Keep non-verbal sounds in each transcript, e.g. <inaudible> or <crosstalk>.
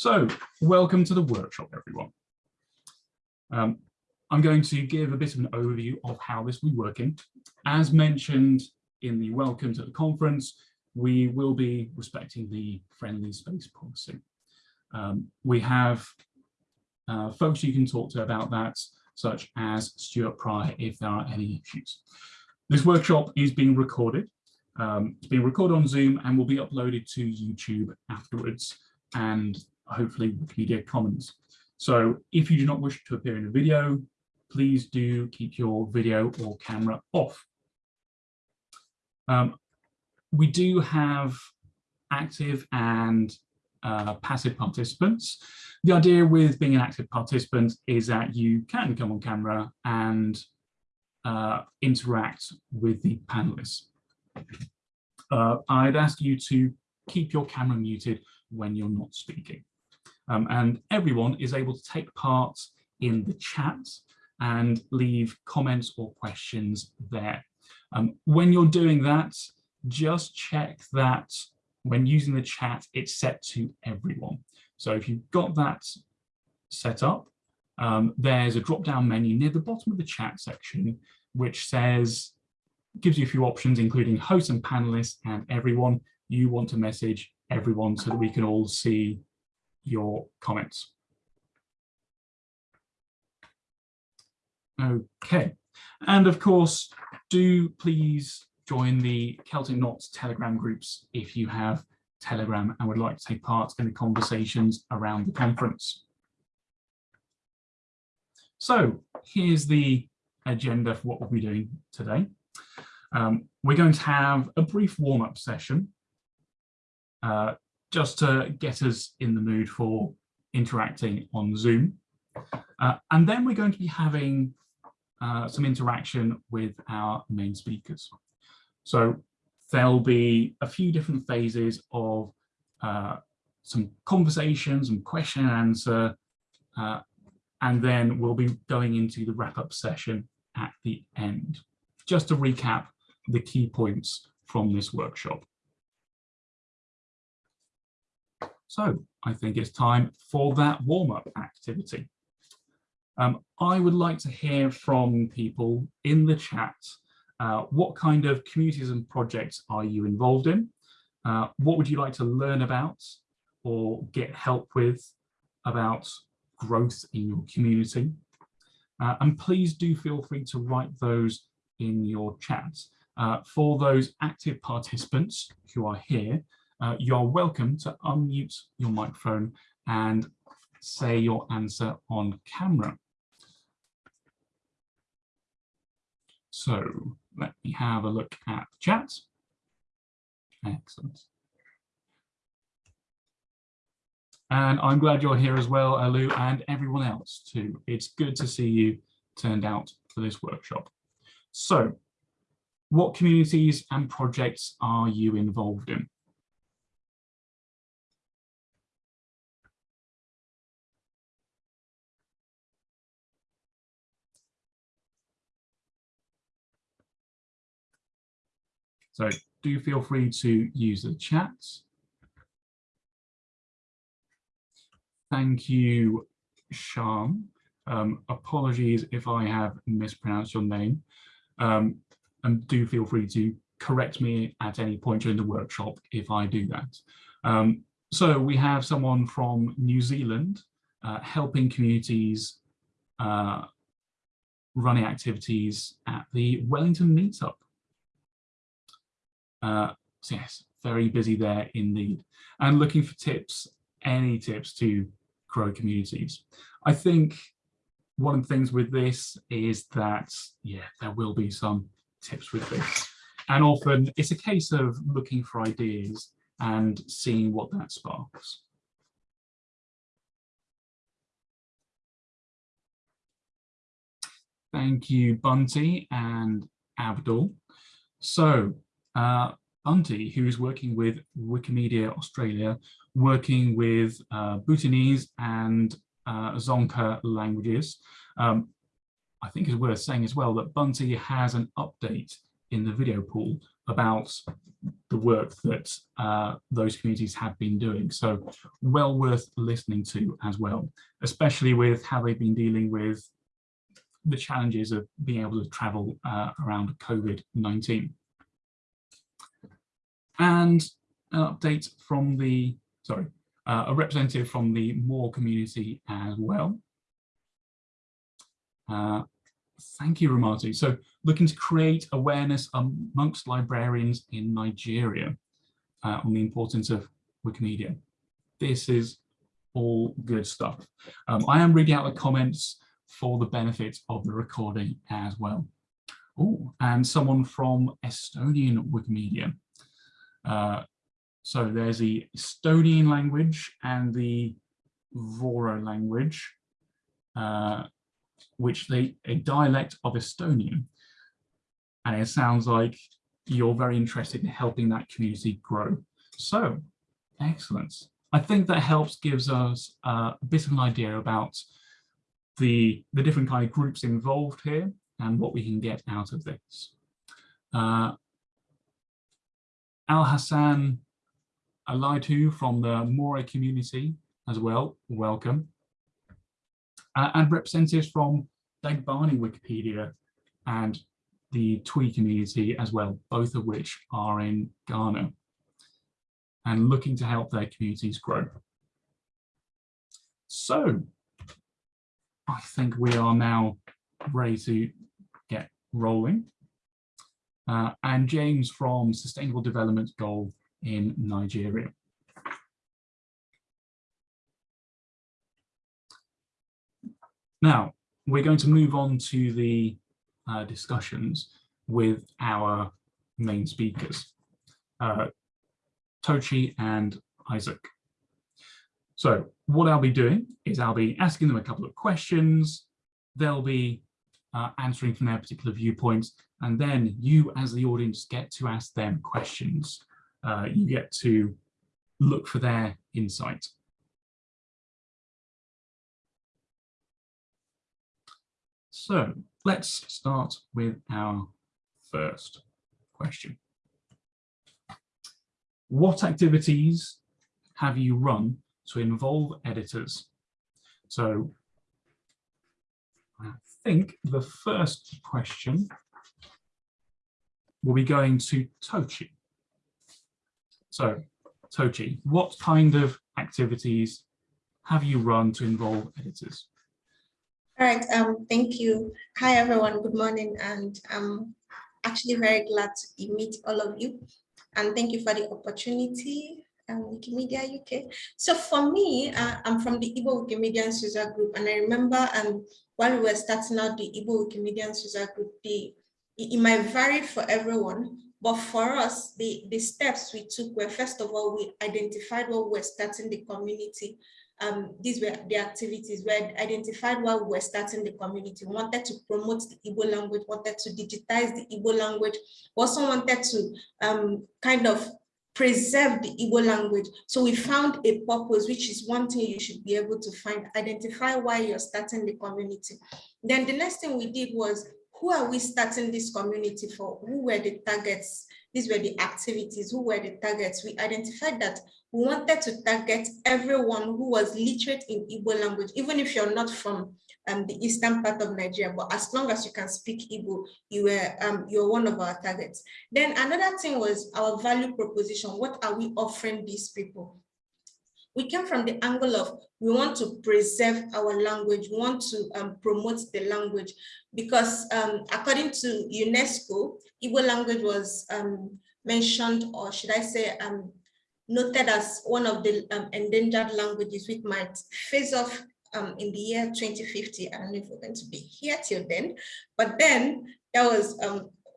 So, welcome to the workshop, everyone. Um, I'm going to give a bit of an overview of how this will be working. As mentioned in the welcome to the conference, we will be respecting the friendly space policy. Um, we have uh, folks you can talk to about that, such as Stuart Prior, if there are any issues. This workshop is being recorded. Um, it's being recorded on Zoom and will be uploaded to YouTube afterwards. And hopefully Wikimedia Commons. So if you do not wish to appear in a video, please do keep your video or camera off. Um, we do have active and uh, passive participants. The idea with being an active participant is that you can come on camera and uh, interact with the panelists. Uh, I'd ask you to keep your camera muted when you're not speaking. Um, and everyone is able to take part in the chat and leave comments or questions there. Um, when you're doing that, just check that when using the chat, it's set to everyone. So if you've got that set up, um, there's a drop-down menu near the bottom of the chat section, which says, gives you a few options, including host and panelists and everyone. You want to message everyone so that we can all see your comments. Okay, and of course, do please join the Celtic Knots Telegram groups if you have Telegram and would like to take part in the conversations around the conference. So here's the agenda for what we'll be doing today. Um, we're going to have a brief warm-up session uh, just to get us in the mood for interacting on Zoom. Uh, and then we're going to be having uh, some interaction with our main speakers. So there'll be a few different phases of uh, some conversations and question and answer, uh, and then we'll be going into the wrap-up session at the end, just to recap the key points from this workshop. So I think it's time for that warm-up activity. Um, I would like to hear from people in the chat. Uh, what kind of communities and projects are you involved in? Uh, what would you like to learn about or get help with about growth in your community? Uh, and please do feel free to write those in your chat. Uh, for those active participants who are here, uh, you're welcome to unmute your microphone and say your answer on camera. So let me have a look at the chat. Excellent. And I'm glad you're here as well, Alu, and everyone else too. It's good to see you turned out for this workshop. So what communities and projects are you involved in? So do feel free to use the chat. Thank you, Shan. Um, apologies if I have mispronounced your name. Um, and do feel free to correct me at any point during the workshop if I do that. Um, so we have someone from New Zealand uh, helping communities uh, running activities at the Wellington Meetup. Uh, so yes, very busy there indeed. And looking for tips, any tips to grow communities. I think one of the things with this is that, yeah, there will be some tips with this. And often it's a case of looking for ideas and seeing what that sparks. Thank you, Bunty and Abdul. So uh, Bunty, who is working with Wikimedia Australia, working with uh, Bhutanese and uh, Dzongkha languages. Um, I think it's worth saying as well that Bunty has an update in the video pool about the work that uh, those communities have been doing. So well worth listening to as well, especially with how they've been dealing with the challenges of being able to travel uh, around COVID-19. And an update from the, sorry, uh, a representative from the Moor community as well. Uh, thank you, Ramatu. So looking to create awareness amongst librarians in Nigeria uh, on the importance of Wikimedia. This is all good stuff. Um, I am reading out the comments for the benefit of the recording as well. Oh, and someone from Estonian Wikimedia. Uh, so there's the Estonian language and the Voro language, uh, which they a dialect of Estonian. And it sounds like you're very interested in helping that community grow. So, excellent. I think that helps gives us uh, a bit of an idea about the, the different kind of groups involved here and what we can get out of this. Uh, Al Hassan Alaitu from the Mora community as well, welcome. Uh, and representatives from Dagbani Wikipedia and the Twi community as well, both of which are in Ghana and looking to help their communities grow. So I think we are now ready to get rolling. Uh, and James from Sustainable Development Goal in Nigeria. Now, we're going to move on to the uh, discussions with our main speakers, uh, Tochi and Isaac. So what I'll be doing is I'll be asking them a couple of questions. They'll be uh, answering from their particular viewpoints. And then you as the audience get to ask them questions. Uh, you get to look for their insight. So let's start with our first question. What activities have you run to involve editors. So I think the first question will be going to Tochi. So Tochi, what kind of activities have you run to involve editors? All right, um, thank you. Hi, everyone. Good morning. And I'm actually very glad to meet all of you. And thank you for the opportunity um, Wikimedia UK. So for me, uh, I'm from the Igbo Wikimedians user group, and I remember um, while we were starting out the Igbo Wikimedians user group, the, it might vary for everyone, but for us, the, the steps we took were, first of all, we identified what we were starting the community. Um, these were the activities we identified while we were starting the community. We wanted to promote the Igbo language, wanted to digitize the Igbo language, also wanted to um, kind of preserve the Igbo language. So we found a purpose, which is one thing you should be able to find, identify why you're starting the community. Then the next thing we did was, who are we starting this community for? Who were the targets? These were the activities, who were the targets? We identified that we wanted to target everyone who was literate in Igbo language, even if you're not from um, the eastern part of Nigeria, but as long as you can speak Igbo, you were um, you're one of our targets. Then another thing was our value proposition. What are we offering these people? We came from the angle of we want to preserve our language, we want to um, promote the language because um, according to UNESCO, Igbo language was um, mentioned, or should I say, um, noted as one of the um, endangered languages which might phase off um, in the year 2050. I don't know if we're going to be here till then, but then that was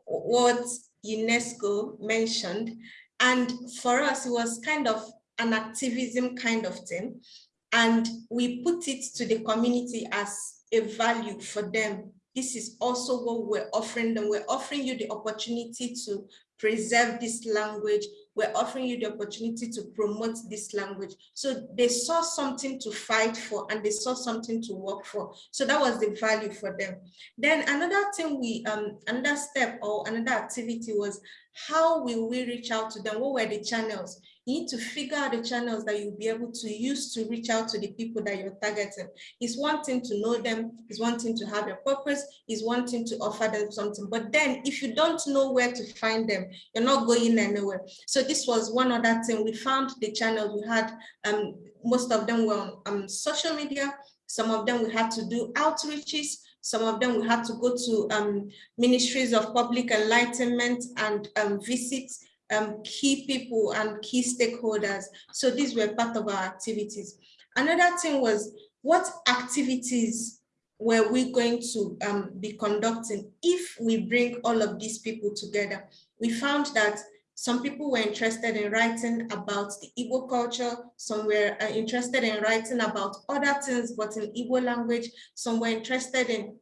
what UNESCO mentioned. And for us, it was kind of an activism kind of thing. And we put it to the community as a value for them. This is also what we're offering them. We're offering you the opportunity to preserve this language, we're offering you the opportunity to promote this language. So they saw something to fight for and they saw something to work for. So that was the value for them. Then another thing we, um, another step or another activity was how will we reach out to them? What were the channels? You need to figure out the channels that you'll be able to use to reach out to the people that you're targeting. It's one thing to know them, it's one thing to have a purpose, it's one thing to offer them something. But then if you don't know where to find them, you're not going anywhere. So this was one other thing. We found the channels we had, um, most of them were on um, social media, some of them we had to do outreaches, some of them we had to go to um, ministries of public enlightenment and um, visit um, key people and key stakeholders. So these were part of our activities. Another thing was what activities were we going to um, be conducting if we bring all of these people together? We found that some people were interested in writing about the Igbo culture, some were uh, interested in writing about other things, but in Igbo language, some were interested in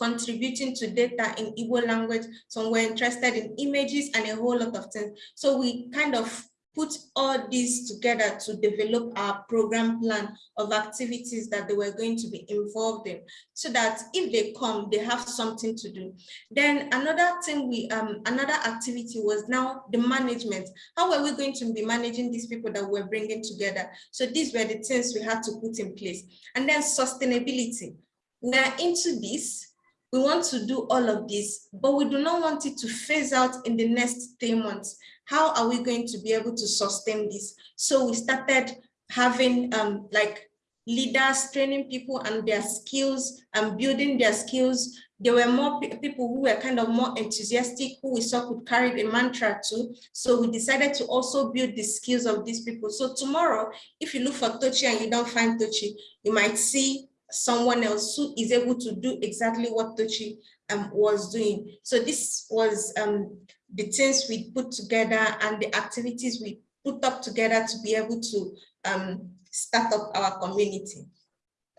contributing to data in Igbo language. Some were interested in images and a whole lot of things. So we kind of put all these together to develop our program plan of activities that they were going to be involved in so that if they come they have something to do. Then another thing we um another activity was now the management. How are we going to be managing these people that we're bringing together? So these were the things we had to put in place. And then sustainability. We're into this we want to do all of this, but we do not want it to phase out in the next three months. How are we going to be able to sustain this? So we started having um, like leaders training people and their skills and building their skills. There were more people who were kind of more enthusiastic, who we saw could carry the mantra to. So we decided to also build the skills of these people. So tomorrow, if you look for Tochi and you don't find Tochi, you might see someone else who is able to do exactly what Tochi um, was doing. So this was um, the things we put together and the activities we put up together to be able to um, start up our community.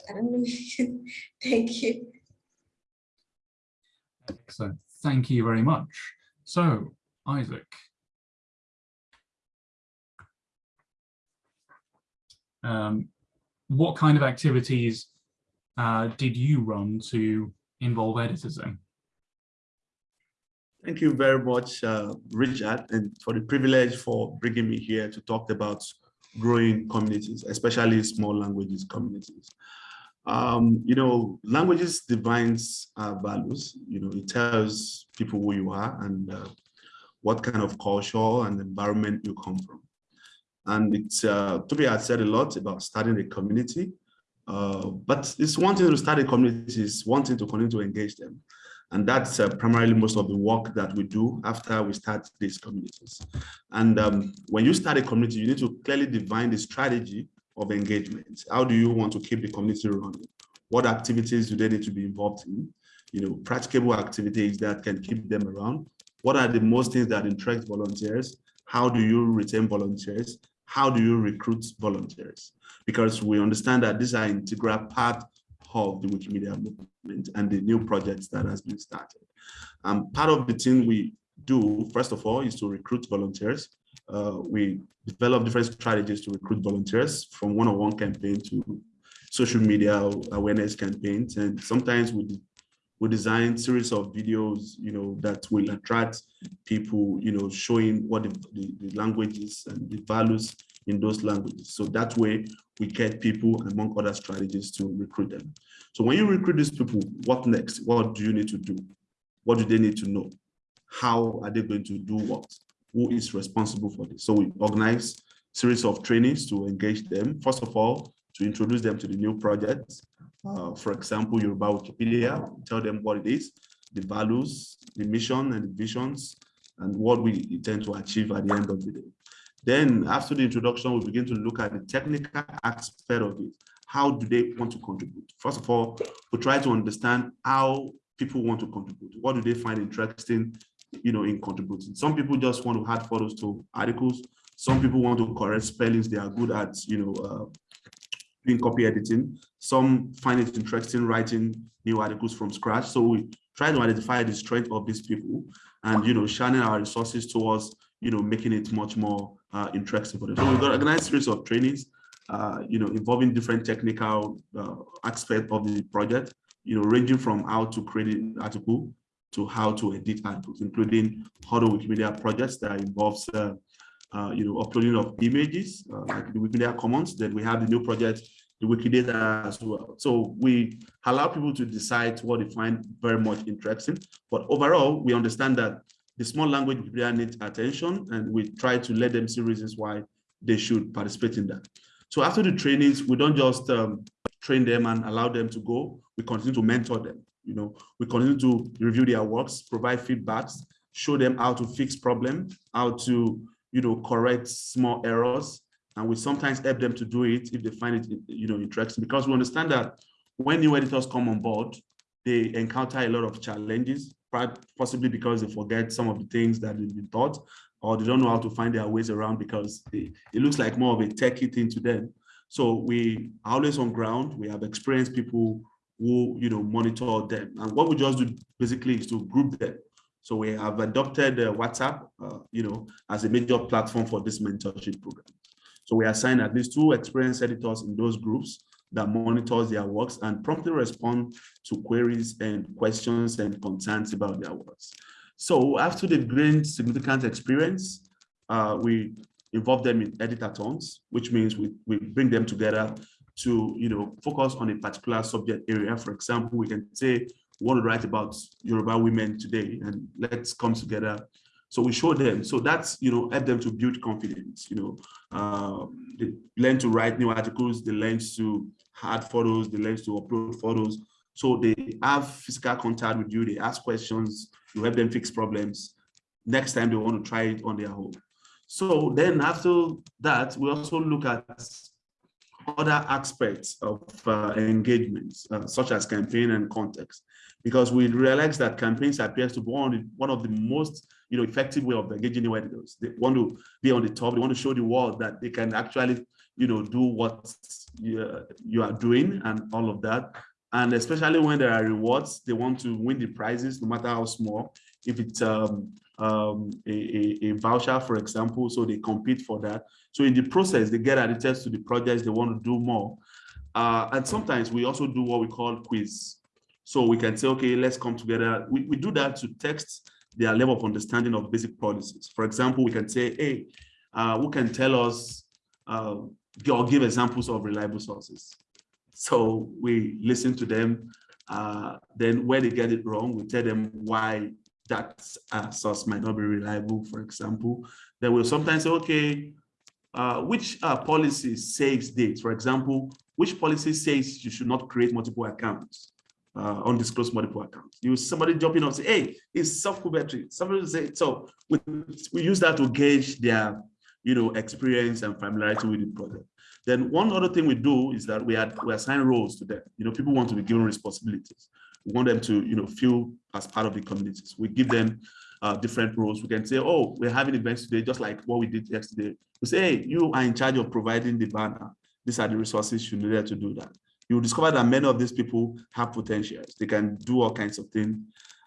I don't know. <laughs> Thank you. Excellent. Thank you very much. So, Isaac. Um, what kind of activities uh, did you run to involve editors in? Thank you very much, uh, Richard, and for the privilege for bringing me here to talk about growing communities, especially small languages communities. Um, you know, languages defines our values. You know, it tells people who you are and uh, what kind of culture and environment you come from. And it's, uh, Tochi had said a lot about starting a community. Uh, but it's one thing to start a community, it's one thing to continue to engage them. And that's uh, primarily most of the work that we do after we start these communities. And um, when you start a community, you need to clearly define the strategy of engagement. How do you want to keep the community running? What activities do they need to be involved in? You know, practicable activities that can keep them around. What are the most things that interest volunteers? How do you retain volunteers? How do you recruit volunteers? because we understand that these are integral part of the Wikimedia movement and the new projects that has been started. Um, part of the thing we do, first of all, is to recruit volunteers. Uh, we develop different strategies to recruit volunteers from one-on-one -on -one campaign to social media awareness campaigns. And sometimes we, we design series of videos, you know, that will attract people, you know, showing what the, the, the languages and the values in those languages. So that way we get people among other strategies to recruit them. So when you recruit these people, what next? What do you need to do? What do they need to know? How are they going to do what? Who is responsible for this? So we organize series of trainings to engage them. First of all, to introduce them to the new projects. Uh, for example, Yoruba Wikipedia, tell them what it is, the values, the mission and the visions, and what we intend to achieve at the end of the day. Then after the introduction, we begin to look at the technical aspect of it. How do they want to contribute? First of all, we try to understand how people want to contribute. What do they find interesting, you know, in contributing? Some people just want to add photos to articles. Some people want to correct spellings. They are good at, you know, uh, doing copy editing. Some find it interesting writing new articles from scratch. So we try to identify the strength of these people and, you know, shining our resources towards, you know, making it much more uh, interesting for them. So we've got organized series of trainings, uh, you know, involving different technical uh, aspects of the project, you know, ranging from how to create an article, to how to edit handbooks, including how other Wikimedia projects that involves, uh, uh, you know, uploading of images, uh, like the Wikimedia Commons. Then we have the new project, the Wikidata as well. So we allow people to decide what they find very much interesting. But overall, we understand that the small language Wikipedia needs attention, and we try to let them see reasons why they should participate in that. So after the trainings, we don't just um, train them and allow them to go. We continue to mentor them. You know, we continue to review their works, provide feedbacks, show them how to fix problems, how to, you know, correct small errors. And we sometimes help them to do it if they find it, you know, interesting, because we understand that when new editors come on board, they encounter a lot of challenges, possibly because they forget some of the things that they've been taught, or they don't know how to find their ways around because they, it looks like more of a techie thing to them. So we are always on ground. We have experienced people who you know monitor them. And what we just do basically is to group them. So we have adopted uh, WhatsApp, uh, you know, as a major platform for this mentorship program. So we assign at least two experienced editors in those groups that monitors their works and promptly respond to queries and questions and concerns about their works. So after they've gained significant experience, uh, we involve them in editathons, which means we, we bring them together to you know focus on a particular subject area. For example, we can say want to write about Yoruba women today, and let's come together. So we show them. So that's you know help them to build confidence. You know, uh, they learn to write new articles. They learn to add photos. They learn to upload photos. So they have physical contact with you. They ask questions. You help them fix problems. Next time they want to try it on their own. So then after that, we also look at other aspects of uh, engagements, uh, such as campaign and context, because we realize that campaigns appears to be one, one of the most you know, effective way of engaging new editors. They want to be on the top, they want to show the world that they can actually you know, do what you, you are doing and all of that. And especially when there are rewards, they want to win the prizes, no matter how small. If it's um, um, a, a, a, voucher, for example, so they compete for that. So in the process, they get added to the projects they want to do more. Uh, and sometimes we also do what we call quiz. So we can say, okay, let's come together. We, we do that to test their level of understanding of basic policies. For example, we can say, hey, uh, who can tell us uh, or give examples of reliable sources? So we listen to them. Uh, then where they get it wrong, we tell them why that uh, source might not be reliable, for example. They will sometimes say, okay, uh, which uh, policy says this? For example, which policy says you should not create multiple accounts, uh, undisclosed multiple accounts? You somebody jump in and say, hey, it's sockpuppetry. Somebody say, so we, we use that to gauge their you know, experience and familiarity with the project. Then one other thing we do is that we, had, we assign roles to them. You know, people want to be given responsibilities. We want them to, you know, feel as part of the communities. We give them uh, different roles. We can say, oh, we're having events today, just like what we did yesterday. We say, hey, you are in charge of providing the banner. These are the resources you need to do that. You'll discover that many of these people have potentials. They can do all kinds of things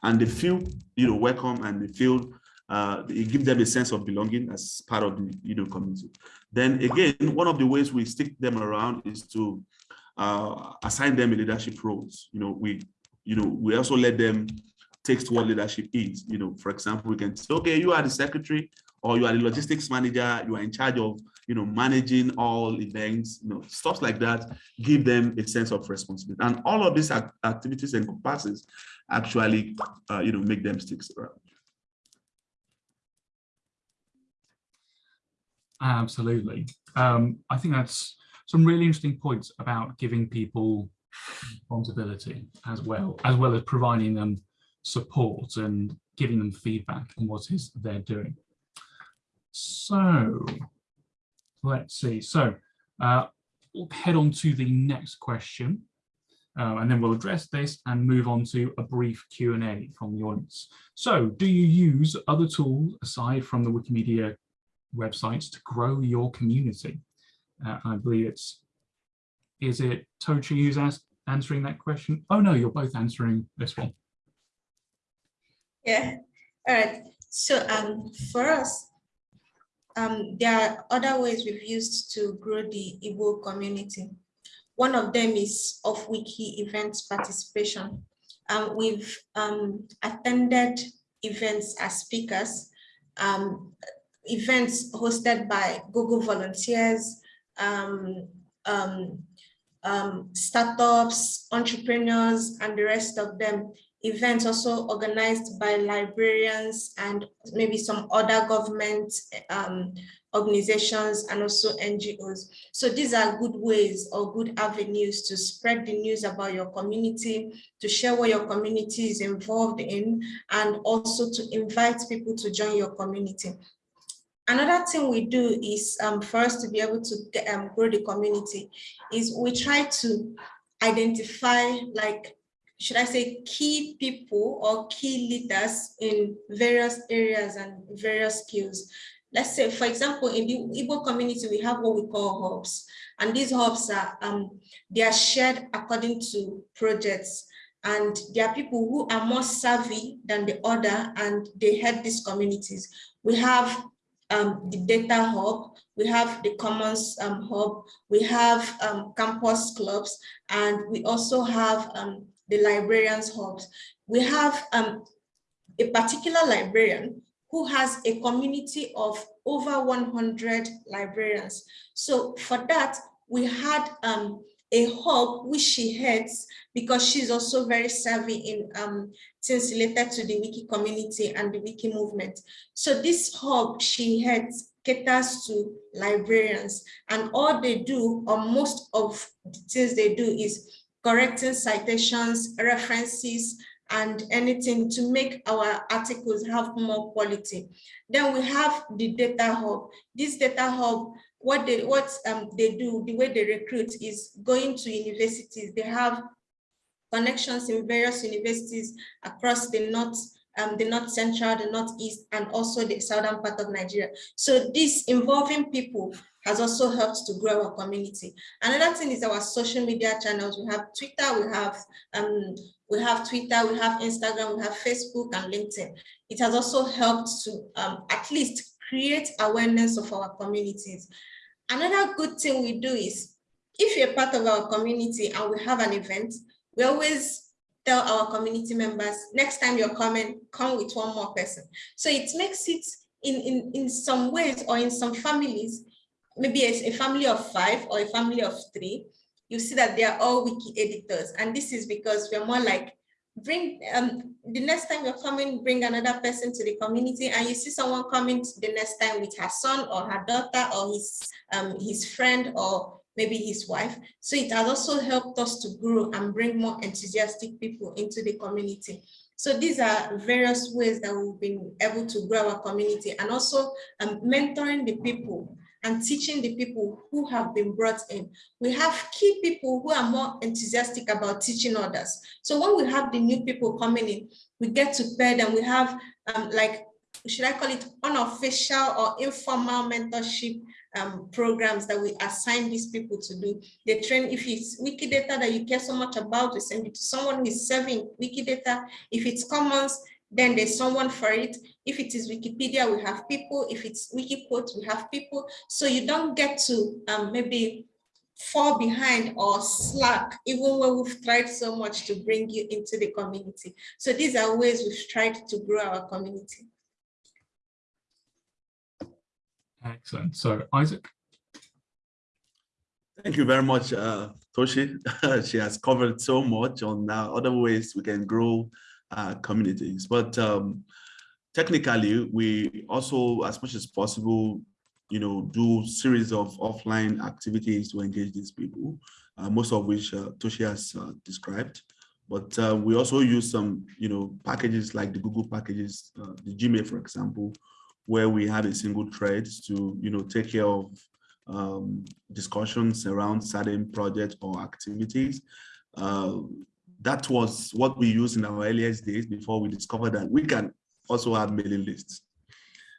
and they feel, you know, welcome and they feel, uh, it gives them a sense of belonging as part of the, you know, community. Then again, one of the ways we stick them around is to uh, assign them a leadership roles. You know, we you know, we also let them take what leadership is. You know, for example, we can say, okay, you are the secretary or you are the logistics manager, you are in charge of, you know, managing all events, you know, stuff like that, give them a sense of responsibility. And all of these activities and encompasses actually, uh, you know, make them stick around. Absolutely. Um, I think that's some really interesting points about giving people responsibility as well, as well as providing them support and giving them feedback on what is they're doing. So let's see. So uh, we'll head on to the next question. Uh, and then we'll address this and move on to a brief Q&A from the audience. So do you use other tools aside from the Wikimedia websites to grow your community? Uh, I believe it's is it Tochi who's answering that question? Oh no, you're both answering this one. Yeah, all right. So um, for us, um, there are other ways we've used to grow the Igbo community. One of them is off-wiki events participation. um, we've um, attended events as speakers, um, events hosted by Google volunteers, um, um, startups, entrepreneurs, and the rest of them. Events also organized by librarians and maybe some other government um, organizations and also NGOs. So these are good ways or good avenues to spread the news about your community, to share what your community is involved in, and also to invite people to join your community. Another thing we do is um, for us to be able to um, grow the community is we try to identify like, should I say key people or key leaders in various areas and various skills. Let's say, for example, in the Igbo community, we have what we call hubs. And these hubs are, um, they are shared according to projects. And there are people who are more savvy than the other and they head these communities. We have um, the data hub, we have the commons um, hub, we have um, campus clubs, and we also have um, the librarians hubs. We have um, a particular librarian who has a community of over 100 librarians. So for that, we had um, a hub which she heads because she's also very savvy in um, things related to the wiki community and the wiki movement. So this hub she heads caters to librarians and all they do or most of the things they do is correcting citations, references, and anything to make our articles have more quality. Then we have the data hub. This data hub, what they what um, they do, the way they recruit is going to universities. They have connections in various universities across the north, um, the north central, the northeast, and also the southern part of Nigeria. So this involving people has also helped to grow our community. Another thing is our social media channels. We have Twitter, we have um, we have Twitter, we have Instagram, we have Facebook and LinkedIn. It has also helped to um, at least create awareness of our communities. Another good thing we do is, if you're part of our community and we have an event, we always tell our community members, next time you're coming, come with one more person. So it makes it in, in, in some ways or in some families, maybe a, a family of five or a family of three, you see that they are all wiki editors. And this is because we're more like, bring um the next time you're coming bring another person to the community and you see someone coming the next time with her son or her daughter or his um his friend or maybe his wife. So it has also helped us to grow and bring more enthusiastic people into the community. So these are various ways that we've been able to grow our community and also um, mentoring the people and teaching the people who have been brought in. We have key people who are more enthusiastic about teaching others. So when we have the new people coming in, we get to pair them. We have um, like, should I call it unofficial or informal mentorship um, programs that we assign these people to do. They train, if it's Wikidata that you care so much about, we send it to someone who is serving Wikidata. If it's commons, then there's someone for it. If it is Wikipedia, we have people. If it's Wikiquote, we have people. So you don't get to um, maybe fall behind or slack, even when we've tried so much to bring you into the community. So these are ways we've tried to grow our community. Excellent. So Isaac. Thank you very much, uh, Toshi. <laughs> she has covered so much on uh, other ways we can grow uh, communities. But um, technically, we also, as much as possible, you know, do series of offline activities to engage these people, uh, most of which uh, Toshi has uh, described. But uh, we also use some, you know, packages like the Google packages, uh, the Gmail, for example, where we have a single thread to, you know, take care of um, discussions around certain projects or activities. That was what we used in our earliest days before we discovered that we can also have mailing lists.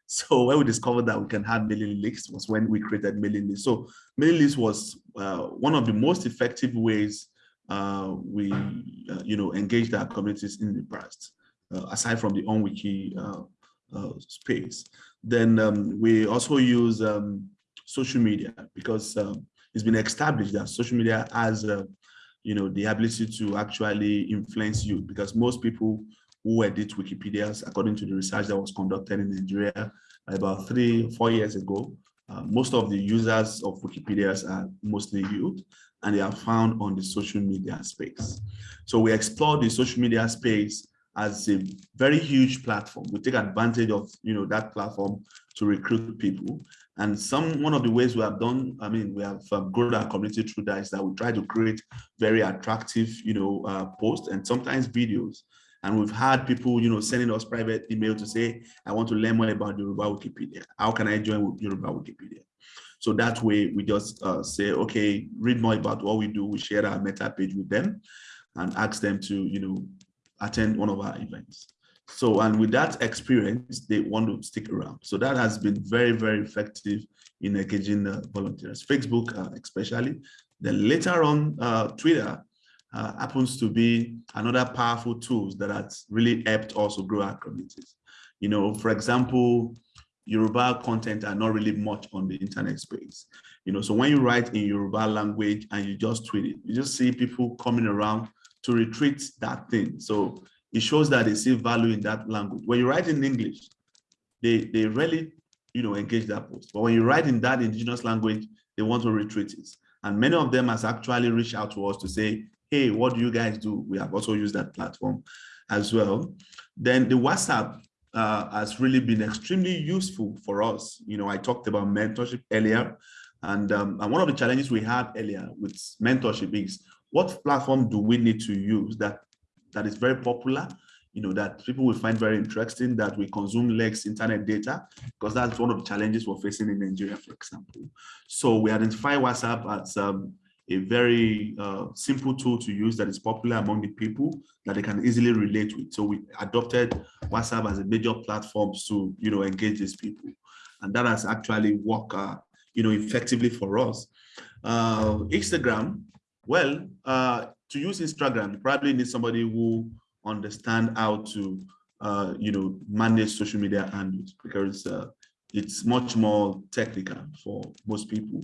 So when we discovered that we can have mailing lists was when we created mailing lists. So mailing list was uh, one of the most effective ways uh, we, uh, you know, engaged our communities in the past, uh, aside from the OnWiki uh, uh, space. Then um, we also use um, social media because um, it's been established that social media has you know, the ability to actually influence you because most people who edit Wikipedias, according to the research that was conducted in Nigeria about three, four years ago, uh, most of the users of Wikipedias are mostly youth and they are found on the social media space. So we explore the social media space as a very huge platform. We take advantage of you know that platform to recruit people. And some one of the ways we have done, I mean, we have um, grown our community through that is that we try to create very attractive, you know, uh, posts and sometimes videos. And we've had people, you know, sending us private email to say, I want to learn more about Yoruba Wikipedia. How can I join Yoruba Wikipedia? So that way we just uh, say, okay, read more about what we do. We share our meta page with them and ask them to, you know, attend one of our events. So, and with that experience, they want to stick around. So that has been very, very effective in engaging uh, volunteers, Facebook uh, especially. Then later on, uh, Twitter uh, happens to be another powerful tools that has really helped also grow our communities. You know, for example, Yoruba content are not really much on the internet space. You know, so when you write in Yoruba language and you just tweet it, you just see people coming around to retweet that thing. So it shows that they see value in that language. When you write in English, they, they really, you know, engage that post. But when you write in that indigenous language, they want to retweet it. And many of them has actually reached out to us to say, hey, what do you guys do? We have also used that platform as well. Then the WhatsApp uh, has really been extremely useful for us. You know, I talked about mentorship earlier, and, um, and one of the challenges we had earlier with mentorship is what platform do we need to use that that is very popular you know that people will find very interesting that we consume less internet data because that's one of the challenges we're facing in nigeria for example. So we identify whatsapp as um, a very uh, simple tool to use that is popular among the people that they can easily relate with. So we adopted whatsapp as a major platform to you know engage these people. And that has actually worked uh, you know effectively for us. Uh, instagram well, uh, to use Instagram, you probably need somebody who understand how to, uh, you know, manage social media handles because uh, it's much more technical for most people.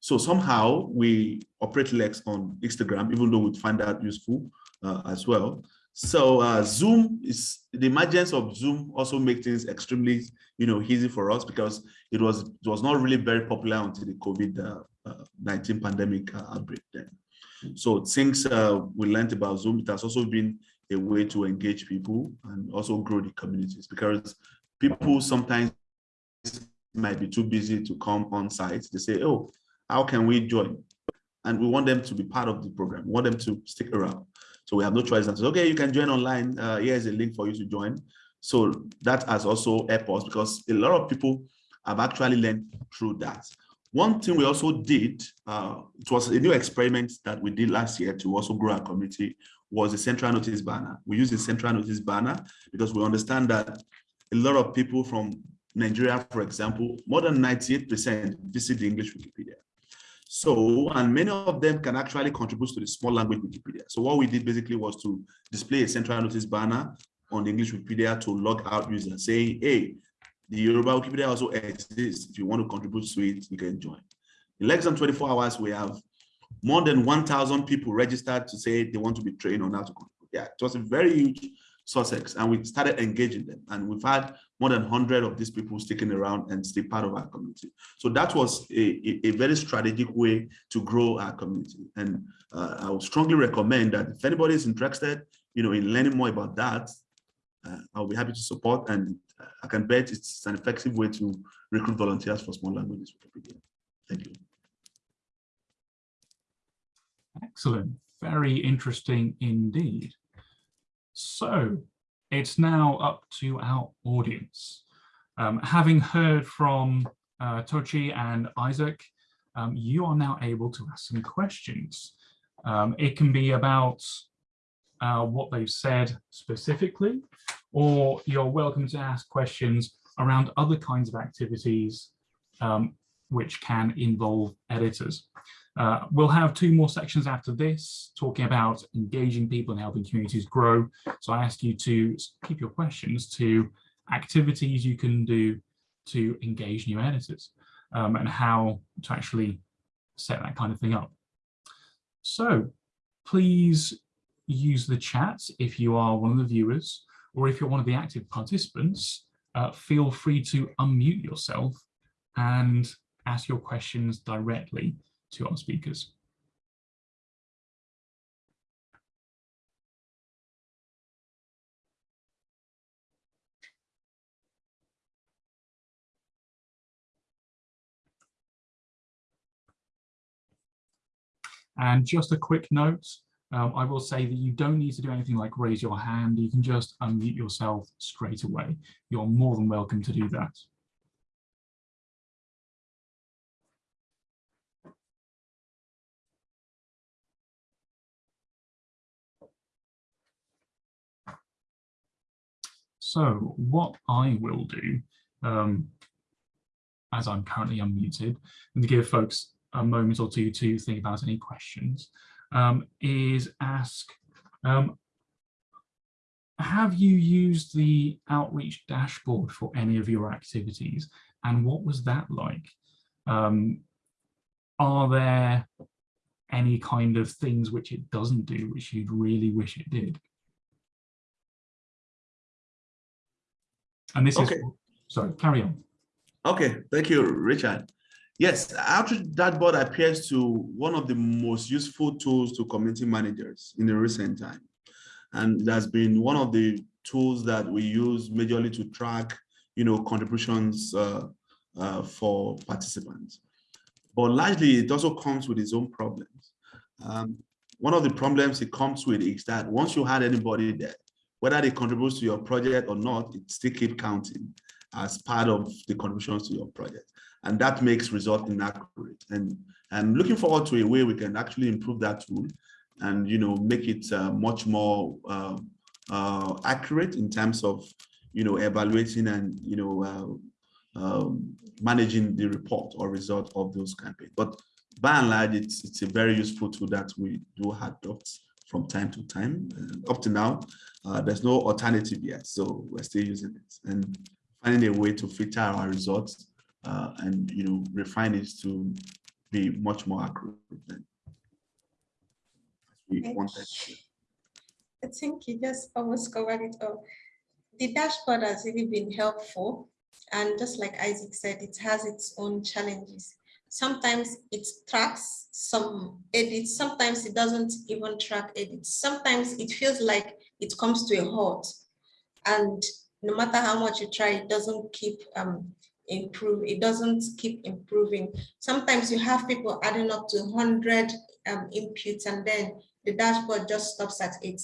So somehow we operate less on Instagram, even though we find that useful uh, as well. So uh, Zoom is the emergence of Zoom also makes things extremely, you know, easy for us because it was it was not really very popular until the COVID-19 uh, pandemic outbreak then. So things uh, we learned about Zoom, it has also been a way to engage people and also grow the communities because people sometimes might be too busy to come on site. They say, oh, how can we join? And we want them to be part of the program. We want them to stick around. So we have no choice than to say, okay, you can join online. Uh, here's a link for you to join. So that has also helped us because a lot of people have actually learned through that. One thing we also did, uh, it was a new experiment that we did last year to also grow our community, was the central notice banner. We use the central notice banner because we understand that a lot of people from Nigeria, for example, more than 98% visit the English Wikipedia. So, and many of them can actually contribute to the small language Wikipedia. So what we did basically was to display a central notice banner on the English Wikipedia to log out users saying, hey, the Yoruba Wikipedia also exists. If you want to contribute to it, you can join. In less than 24 hours, we have more than 1,000 people registered to say they want to be trained on how to contribute. Yeah, it was a very huge success, and we started engaging them. And we've had more than 100 of these people sticking around and stay part of our community. So that was a, a, a very strategic way to grow our community. And uh, I would strongly recommend that if anybody is interested, you know, in learning more about that, uh, I'll be happy to support and I can bet it's an effective way to recruit volunteers for small languages Thank you. Excellent. Very interesting indeed. So it's now up to our audience. Um, having heard from uh, Tochi and Isaac, um, you are now able to ask some questions. Um, it can be about uh, what they've said specifically, or you're welcome to ask questions around other kinds of activities um, which can involve editors. Uh, we'll have two more sections after this talking about engaging people and helping communities grow. So I ask you to keep your questions to activities you can do to engage new editors um, and how to actually set that kind of thing up. So please use the chat if you are one of the viewers, or if you're one of the active participants, uh, feel free to unmute yourself and ask your questions directly to our speakers. And just a quick note, um, I will say that you don't need to do anything like raise your hand. You can just unmute yourself straight away. You're more than welcome to do that. So what I will do, um, as I'm currently unmuted, and to give folks a moment or two to think about any questions, um, is ask, um, have you used the outreach dashboard for any of your activities and what was that like? Um, are there any kind of things which it doesn't do which you'd really wish it did? And this okay. is, sorry, carry on. Okay, thank you, Richard. Yes, Outreach Dashboard appears to one of the most useful tools to community managers in the recent time. And it has been one of the tools that we use majorly to track, you know, contributions uh, uh, for participants. But largely, it also comes with its own problems. Um, one of the problems it comes with is that once you had anybody there, whether they contribute to your project or not, it still keep counting as part of the contributions to your project and that makes result inaccurate. And I'm looking forward to a way we can actually improve that tool and you know make it uh, much more uh, uh, accurate in terms of you know evaluating and you know uh, um, managing the report or result of those campaigns. But by and large, it's it's a very useful tool that we do adopt from time to time. up to now, uh, there's no alternative yet, so we're still using it and finding a way to filter our results uh, and you know refine it to be much more accurate than we wanted. I think you just almost covered it all. The dashboard has really been helpful. And just like Isaac said, it has its own challenges. Sometimes it tracks some edits, sometimes it doesn't even track edits. Sometimes it feels like it comes to a halt. And no matter how much you try, it doesn't keep um, improve. It doesn't keep improving. Sometimes you have people adding up to 100 um, inputs and then the dashboard just stops at 80.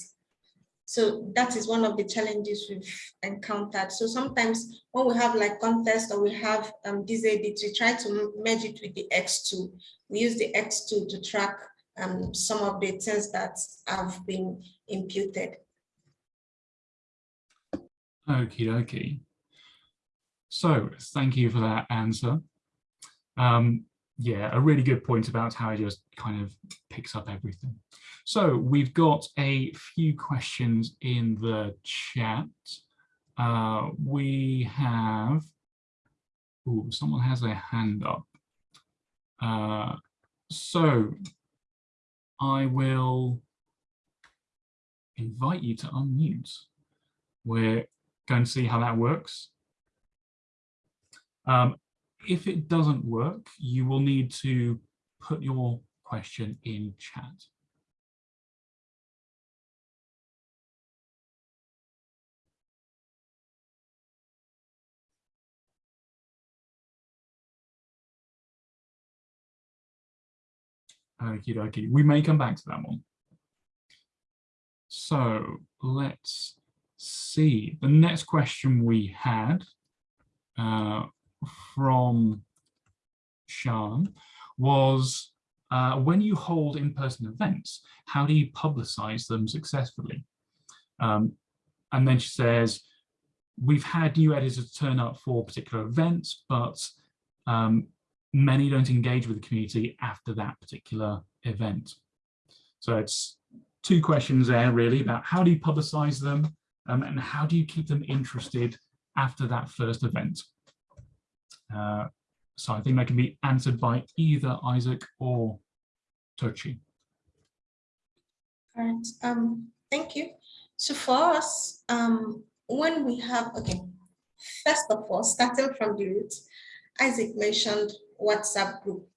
So that is one of the challenges we've encountered. So sometimes when we have like contest or we have um, these edits, we try to merge it with the X2. We use the X2 to track um, some of the things that have been imputed. Okay, okay. So thank you for that answer. Um, yeah, a really good point about how it just kind of picks up everything. So we've got a few questions in the chat. Uh, we have, oh, someone has their hand up. Uh, so I will invite you to unmute. We're going to see how that works. Um, if it doesn't work, you will need to put your question in chat. Okie dokie. We may come back to that one. So let's see. The next question we had uh, from Sean was uh, when you hold in-person events, how do you publicize them successfully? Um, and then she says, we've had new editors turn up for particular events, but um, many don't engage with the community after that particular event. So it's two questions there really about how do you publicize them um, and how do you keep them interested after that first event? Uh, so I think that can be answered by either Isaac or Tochi. All right, um, thank you. So for us, um, when we have, okay, first of all, starting from the root, Isaac mentioned WhatsApp group.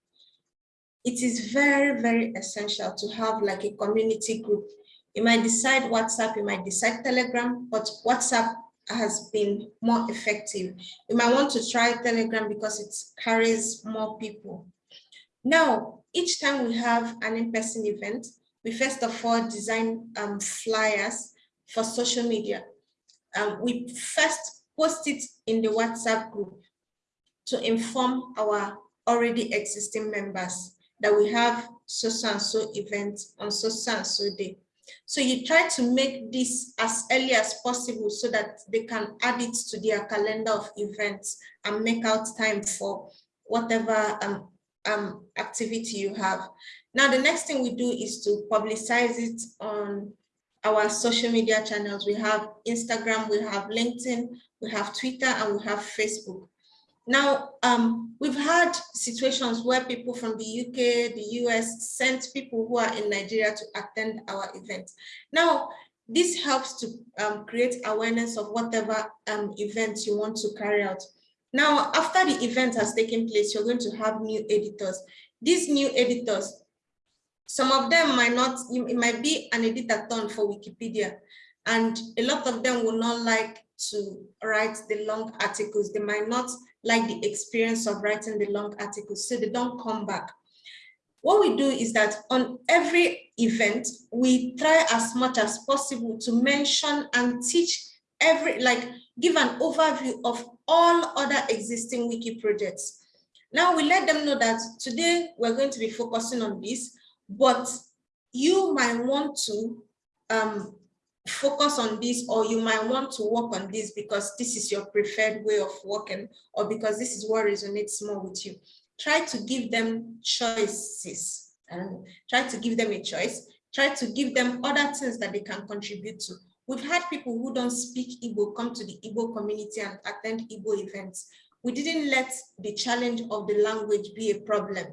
It is very, very essential to have like a community group. You might decide WhatsApp, you might decide Telegram, but WhatsApp has been more effective. You might want to try Telegram because it carries more people. Now, each time we have an in-person event, we first of all design um, flyers for social media. Um, we first post it in the WhatsApp group to inform our already existing members that we have so, -so and so event on -so and so day. So you try to make this as early as possible so that they can add it to their calendar of events and make out time for whatever um, um, activity you have. Now, the next thing we do is to publicize it on our social media channels. We have Instagram, we have LinkedIn, we have Twitter, and we have Facebook. Now, um, we've had situations where people from the UK, the US sent people who are in Nigeria to attend our event. Now, this helps to um, create awareness of whatever um, events you want to carry out. Now, after the event has taken place, you're going to have new editors. These new editors, some of them might not, it might be an editor turn for Wikipedia, and a lot of them will not like to write the long articles. They might not like the experience of writing the long articles, so they don't come back. What we do is that on every event, we try as much as possible to mention and teach every, like give an overview of all other existing wiki projects. Now we let them know that today we're going to be focusing on this, but you might want to um, focus on this or you might want to work on this because this is your preferred way of working or because this is what resonates more with you. Try to give them choices and try to give them a choice. Try to give them other things that they can contribute to. We've had people who don't speak Igbo come to the Igbo community and attend Igbo events. We didn't let the challenge of the language be a problem.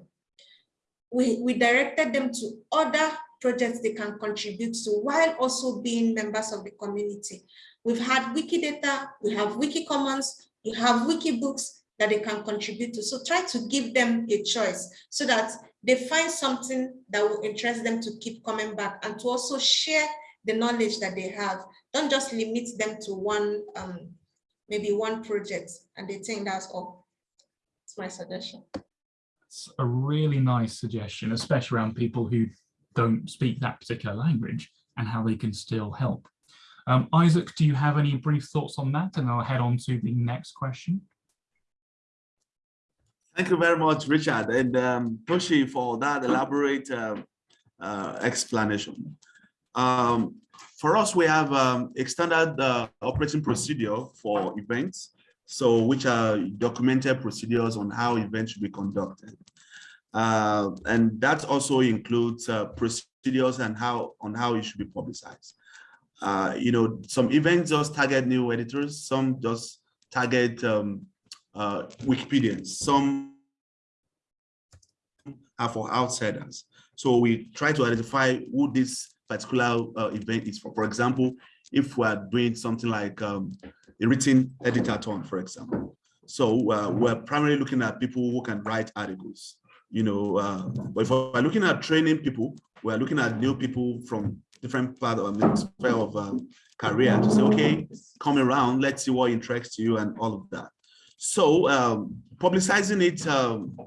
We, we directed them to other projects they can contribute to while also being members of the community. We've had Wikidata, we have Wikicommons, we have Wikibooks that they can contribute to. So try to give them a choice so that they find something that will interest them to keep coming back and to also share the knowledge that they have. Don't just limit them to one, um, maybe one project and they think that's all. It's my suggestion. It's a really nice suggestion, especially around people who don't speak that particular language and how they can still help. Um, Isaac, do you have any brief thoughts on that? And I'll head on to the next question. Thank you very much, Richard, and um, Tochi for that elaborate uh, uh, explanation. Um, for us, we have um, a standard uh, operating procedure for events, so which are documented procedures on how events should be conducted. Uh, and that also includes uh, procedures and how on how it should be publicized. Uh, you know, some events just target new editors, some just target um, uh, Wikipedians, some are for outsiders. So we try to identify who this particular uh, event is for. For example, if we are doing something like um, a written editathon, for example. So uh, we're primarily looking at people who can write articles you know, uh, but if we're looking at training people, we're looking at new people from different part of the sphere of um, career to say, okay, come around, let's see what interests you and all of that. So um, publicizing it um,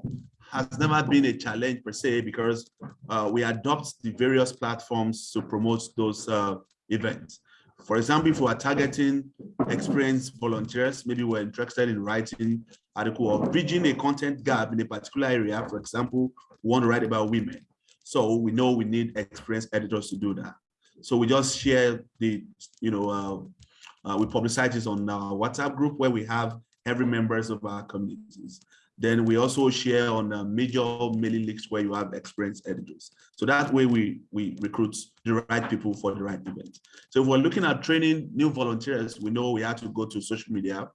has never been a challenge per se because uh, we adopt the various platforms to promote those uh, events. For example, if we are targeting experienced volunteers, maybe we're interested in writing article or bridging a content gap in a particular area. For example, we want to write about women. So we know we need experienced editors to do that. So we just share the, you know, uh, uh, we publicize this on our WhatsApp group where we have every members of our communities. Then we also share on uh, major mailing lists where you have experienced editors. So that way we, we recruit the right people for the right event. So if we're looking at training new volunteers, we know we have to go to social media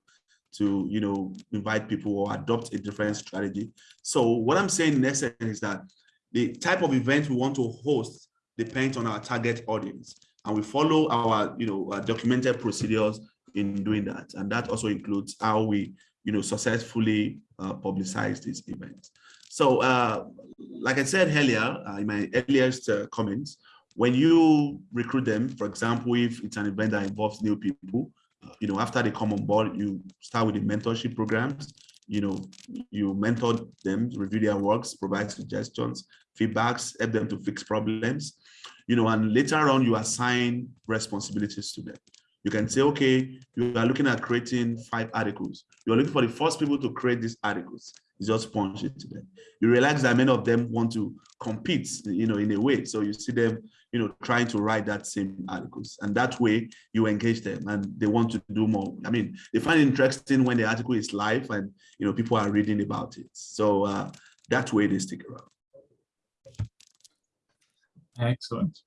to you know invite people or adopt a different strategy. So what I'm saying in essence is that the type of event we want to host depends on our target audience. And we follow our, you know, our documented procedures in doing that. And that also includes how we, you know, successfully uh, publicize these events. So, uh, like I said earlier, uh, in my earliest uh, comments, when you recruit them, for example, if it's an event that involves new people, you know, after they come on board, you start with the mentorship programs. You know, you mentor them, review their works, provide suggestions, feedbacks, help them to fix problems. You know, and later on, you assign responsibilities to them. You can say, okay, you are looking at creating five articles. You're looking for the first people to create these articles. You just punch it to them. You realize that many of them want to compete, you know, in a way. So you see them, you know, trying to write that same articles. And that way you engage them and they want to do more. I mean, they find interesting when the article is live and, you know, people are reading about it. So uh, that way they stick around. Excellent.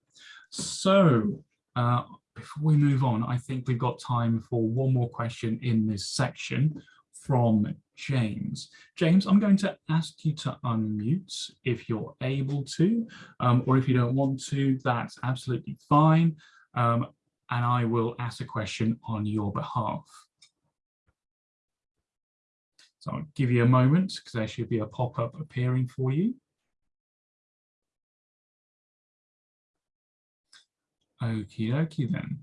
So uh, before we move on, I think we've got time for one more question in this section from James. James, I'm going to ask you to unmute if you're able to, um, or if you don't want to, that's absolutely fine. Um, and I will ask a question on your behalf. So I'll give you a moment because there should be a pop-up appearing for you. Okie dokie then.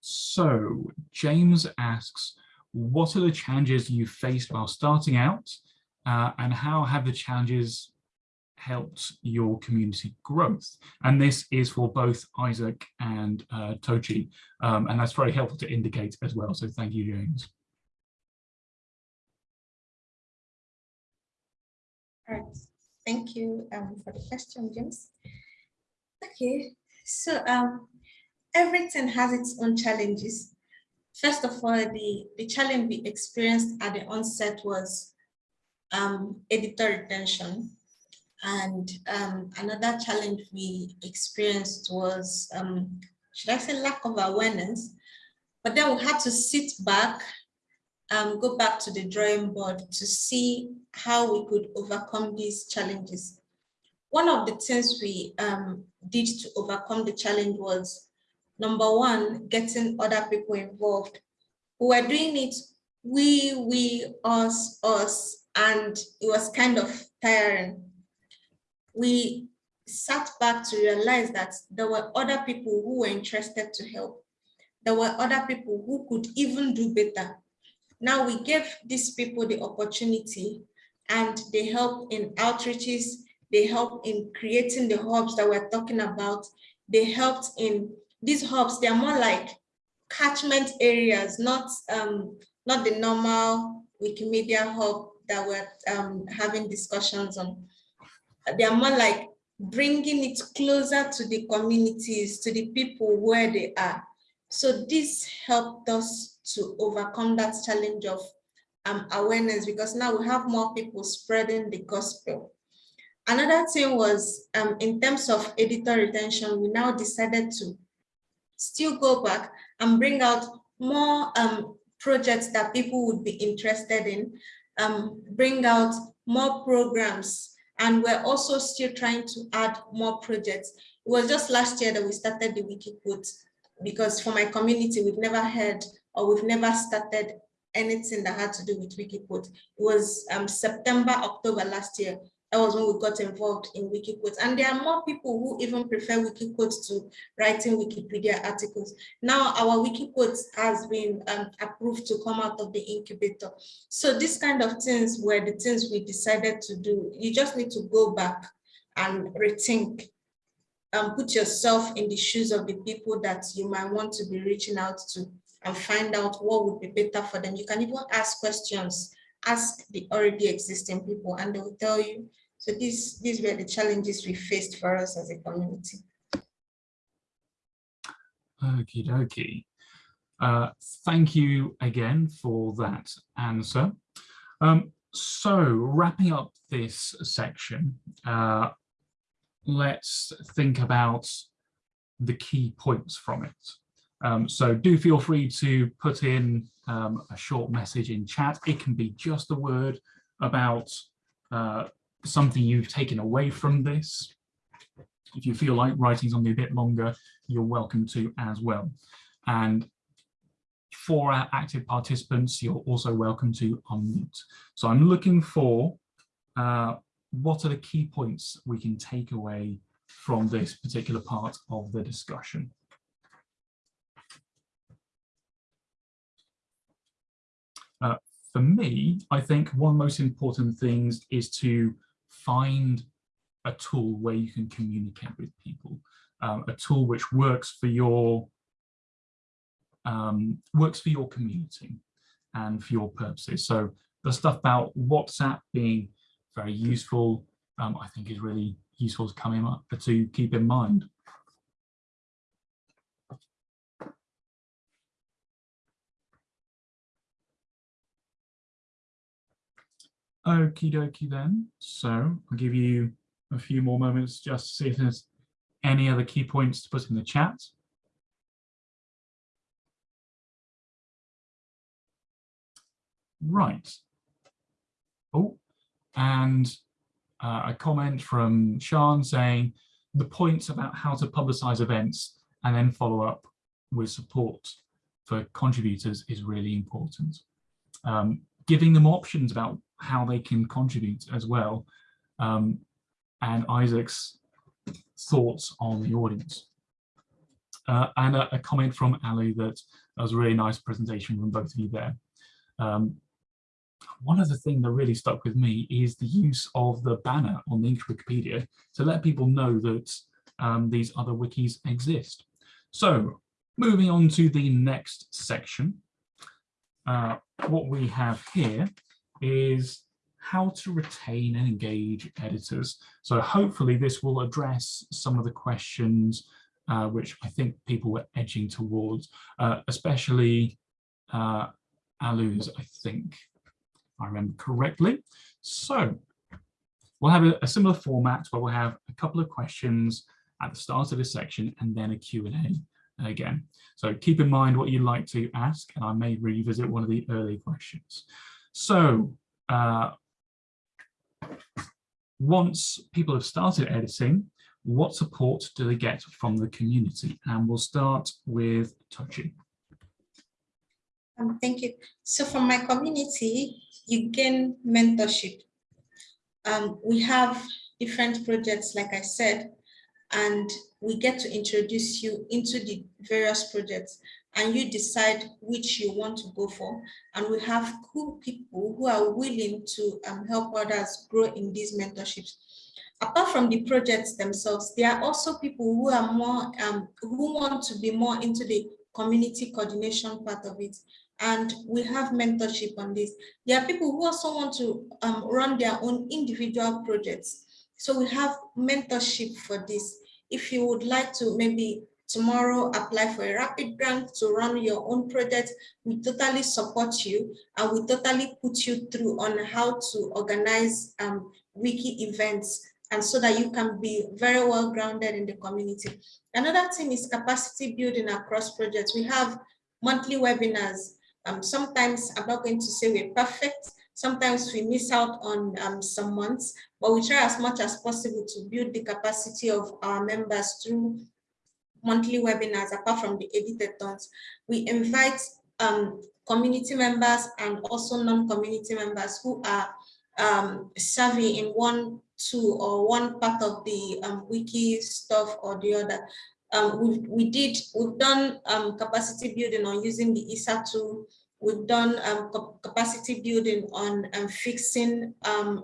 So James asks, what are the challenges you faced while starting out uh, and how have the challenges helped your community growth? And this is for both Isaac and uh, Tochi, um, and that's very helpful to indicate as well. So thank you, James. All right, thank you um, for the question, James. Okay, so um, everything has its own challenges. First of all, the, the challenge we experienced at the onset was um, editor retention. And um, another challenge we experienced was, um, should I say lack of awareness? But then we had to sit back and go back to the drawing board to see how we could overcome these challenges. One of the things we um, did to overcome the challenge was number one, getting other people involved. We were doing it, we, we, us, us, and it was kind of tiring. We sat back to realize that there were other people who were interested to help. There were other people who could even do better. Now we gave these people the opportunity and they help in outreaches, they help in creating the hubs that we're talking about. They helped in these hubs, they're more like catchment areas, not, um, not the normal Wikimedia hub that we're um, having discussions on. They're more like bringing it closer to the communities, to the people where they are. So this helped us to overcome that challenge of um, awareness because now we have more people spreading the gospel. Another thing was um, in terms of editor retention, we now decided to still go back and bring out more um, projects that people would be interested in, um, bring out more programs. And we're also still trying to add more projects. It was just last year that we started the Wikiquote because for my community, we've never heard or we've never started anything that had to do with Wikiquote. It was um, September, October last year that was when we got involved in Wikiquotes. And there are more people who even prefer Wikiquotes to writing Wikipedia articles. Now our Wikiquotes has been um, approved to come out of the incubator. So these kind of things were the things we decided to do. You just need to go back and rethink and put yourself in the shoes of the people that you might want to be reaching out to and find out what would be better for them. You can even ask questions ask the already existing people and they will tell you so these, these were the challenges we faced for us as a community. Okie dokie. Uh, thank you again for that answer. Um, so wrapping up this section, uh, let's think about the key points from it. Um, so do feel free to put in um, a short message in chat. It can be just a word about uh, something you've taken away from this. if you feel like writing something a bit longer, you're welcome to as well. And for our active participants, you're also welcome to unmute. So I'm looking for uh, what are the key points we can take away from this particular part of the discussion. Uh, for me, I think one of the most important things is to find a tool where you can communicate with people, um, a tool which works for your um, works for your community and for your purposes. So the stuff about WhatsApp being very useful, um, I think is really useful to come in, to keep in mind. Okie dokie then. So I'll give you a few more moments just to see if there's any other key points to put in the chat. Right. Oh, and uh, a comment from Sean saying the points about how to publicize events and then follow up with support for contributors is really important. Um, giving them options about how they can contribute as well um, and Isaac's thoughts on the audience. Uh, and a, a, comment from Ali that, that was a really nice presentation from both of you there. Um, one other thing that really stuck with me is the use of the banner on the English Wikipedia to let people know that um, these other wikis exist. So moving on to the next section, uh, what we have here is how to retain and engage editors. So hopefully this will address some of the questions uh, which I think people were edging towards, uh, especially uh, Alu's, I think, I remember correctly. So we'll have a, a, similar format where we'll have a couple of questions at the start of this section and then a Q&A again. So keep in mind what you'd like to ask and I may revisit one of the early questions. So uh, once people have started editing, what support do they get from the community? And we'll start with Tochi. Um, thank you. So from my community, you gain mentorship. Um, we have different projects, like I said, and we get to introduce you into the various projects and you decide which you want to go for. And we have cool people who are willing to um, help others grow in these mentorships. Apart from the projects themselves, there are also people who are more, um, who want to be more into the community coordination part of it and we have mentorship on this. There are people who also want to um, run their own individual projects. So we have mentorship for this. If you would like to maybe tomorrow apply for a rapid grant to run your own project, we totally support you and we totally put you through on how to organize um, wiki events and so that you can be very well grounded in the community. Another thing is capacity building across projects. We have monthly webinars um, sometimes I'm not going to say we're perfect. Sometimes we miss out on um, some months, but we try as much as possible to build the capacity of our members through monthly webinars, apart from the editathons. We invite um, community members and also non-community members who are um, savvy in one, two, or one part of the um, wiki stuff or the other. Um, we, we did, we've done um, capacity building on using the ISA tool. We've done um, capacity building on um, fixing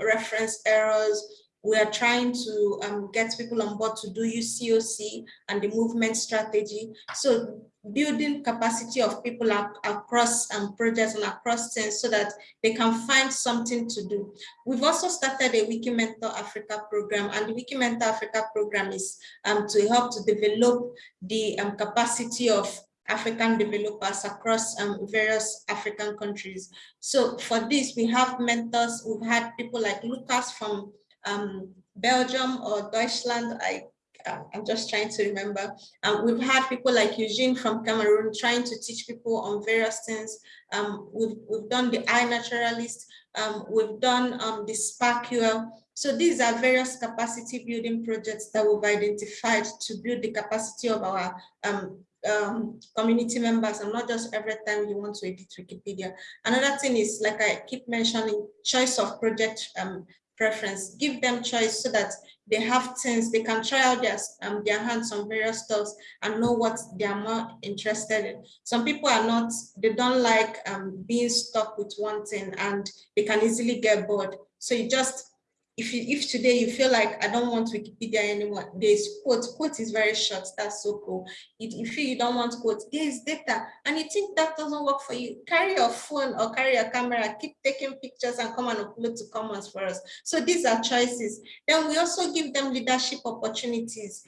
reference errors. We are trying to um, get people on board to do UCOC and the movement strategy. So building capacity of people across um, projects and across things so that they can find something to do. We've also started a Wikimentor Africa program and the Wikimentor Africa program is um, to help to develop the um, capacity of African developers across um, various African countries. So for this, we have mentors. We've had people like Lucas from um, Belgium or Deutschland. I uh, I'm just trying to remember. Um, we've had people like Eugene from Cameroon trying to teach people on various things. Um, we've, we've done the iNaturalist, um, we've done um, the SPARQL, So these are various capacity building projects that we've identified to build the capacity of our um, um, community members and not just every time you want to edit Wikipedia. Another thing is, like I keep mentioning, choice of project um, preference. Give them choice so that they have things, they can try out their, um, their hands on various stuff and know what they are more interested in. Some people are not, they don't like um, being stuck with one thing and they can easily get bored. So you just if you, if today you feel like I don't want Wikipedia anymore, there's quote, quote is very short, that's so cool. If you feel you don't want quote, there's data, and you think that doesn't work for you, carry your phone or carry your camera, keep taking pictures and come and upload to Commons for us. So these are choices. Then we also give them leadership opportunities.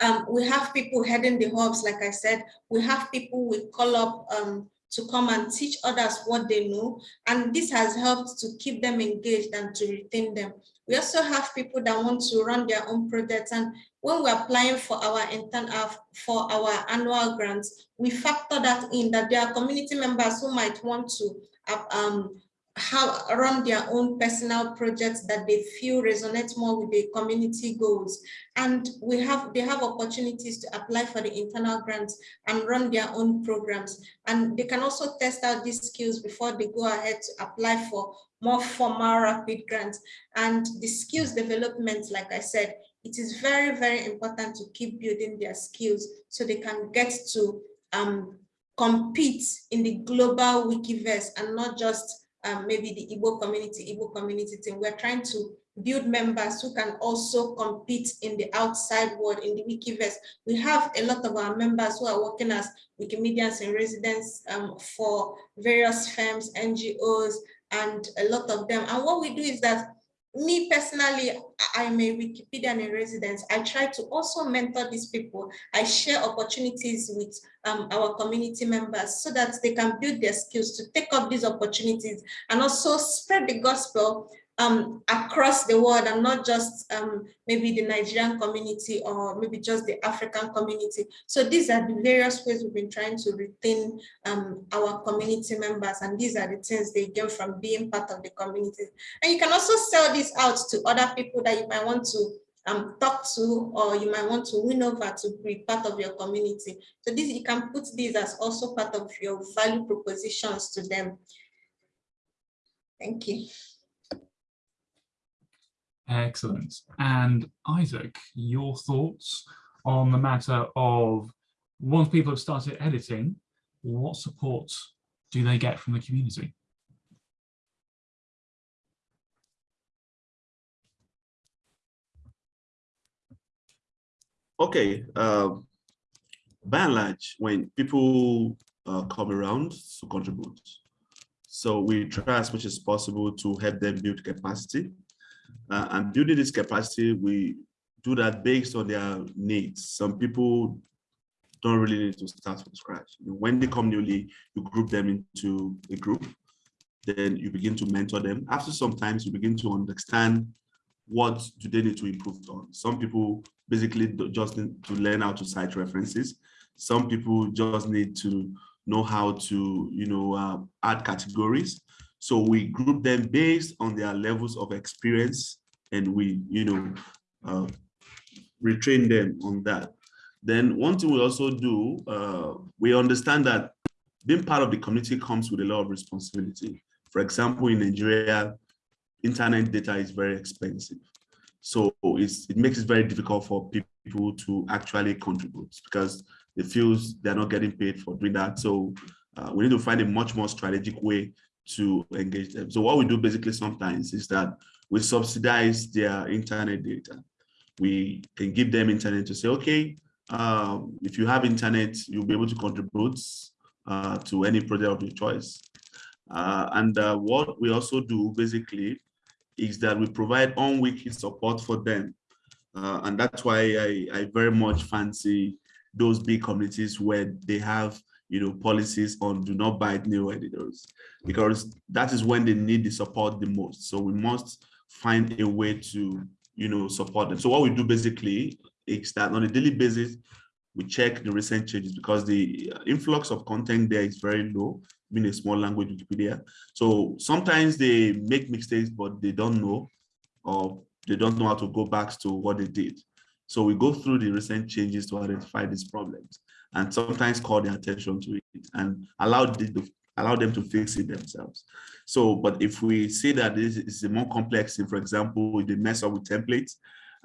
Um, we have people heading the hubs, like I said, we have people we call up um, to come and teach others what they know. And this has helped to keep them engaged and to retain them. We also have people that want to run their own projects. And when we're applying for our intern uh, for our annual grants, we factor that in that there are community members who might want to uh, um, have run their own personal projects that they feel resonate more with the community goals. And we have they have opportunities to apply for the internal grants and run their own programs. And they can also test out these skills before they go ahead to apply for more formal rapid grants. And the skills development like i said it is very very important to keep building their skills so they can get to um, compete in the global wikiverse and not just um, maybe the Igbo community, Igbo community team. We're trying to build members who can also compete in the outside world, in the Wikiverse. We have a lot of our members who are working as Wikimedians in residence um, for various firms, NGOs, and a lot of them. And what we do is that me personally, I'm a Wikipedian in residence. I try to also mentor these people. I share opportunities with um, our community members so that they can build their skills to take up these opportunities and also spread the gospel um, across the world and not just um, maybe the Nigerian community or maybe just the African community. So these are the various ways we've been trying to retain um, our community members and these are the things they get from being part of the community. And you can also sell this out to other people that you might want to um, talk to or you might want to win over to be part of your community. So this you can put these as also part of your value propositions to them. Thank you. Excellent. And Isaac, your thoughts on the matter of once people have started editing, what support do they get from the community? Okay, uh, by and large, when people uh, come around to contribute, so we try as much as possible to help them build capacity uh, and building this capacity, we do that based on their needs. Some people don't really need to start from scratch. When they come newly, you group them into a group, then you begin to mentor them. After some time, you begin to understand what do they need to improve on. Some people basically just need to learn how to cite references. Some people just need to know how to, you know, uh, add categories. So we group them based on their levels of experience and we, you know, uh, retrain them on that. Then one thing we also do, uh, we understand that being part of the community comes with a lot of responsibility. For example, in Nigeria, internet data is very expensive. So it makes it very difficult for people to actually contribute because they feel they're not getting paid for doing that. So uh, we need to find a much more strategic way to engage them. So what we do basically sometimes is that we subsidize their internet data. We can give them internet to say, okay, um, if you have internet, you'll be able to contribute uh, to any project of your choice. Uh, and uh, what we also do basically is that we provide on-wiki support for them. Uh, and that's why I, I very much fancy those big communities where they have you know, policies on do not buy new editors, because that is when they need the support the most. So we must find a way to, you know, support them. So what we do basically is that on a daily basis, we check the recent changes because the uh, influx of content there is very low, being a small language Wikipedia. So sometimes they make mistakes, but they don't know. or they don't know how to go back to what they did. So we go through the recent changes to identify these problems and sometimes call their attention to it and allow, the, allow them to fix it themselves. So, but if we see that this is more complex for example, they mess up with templates,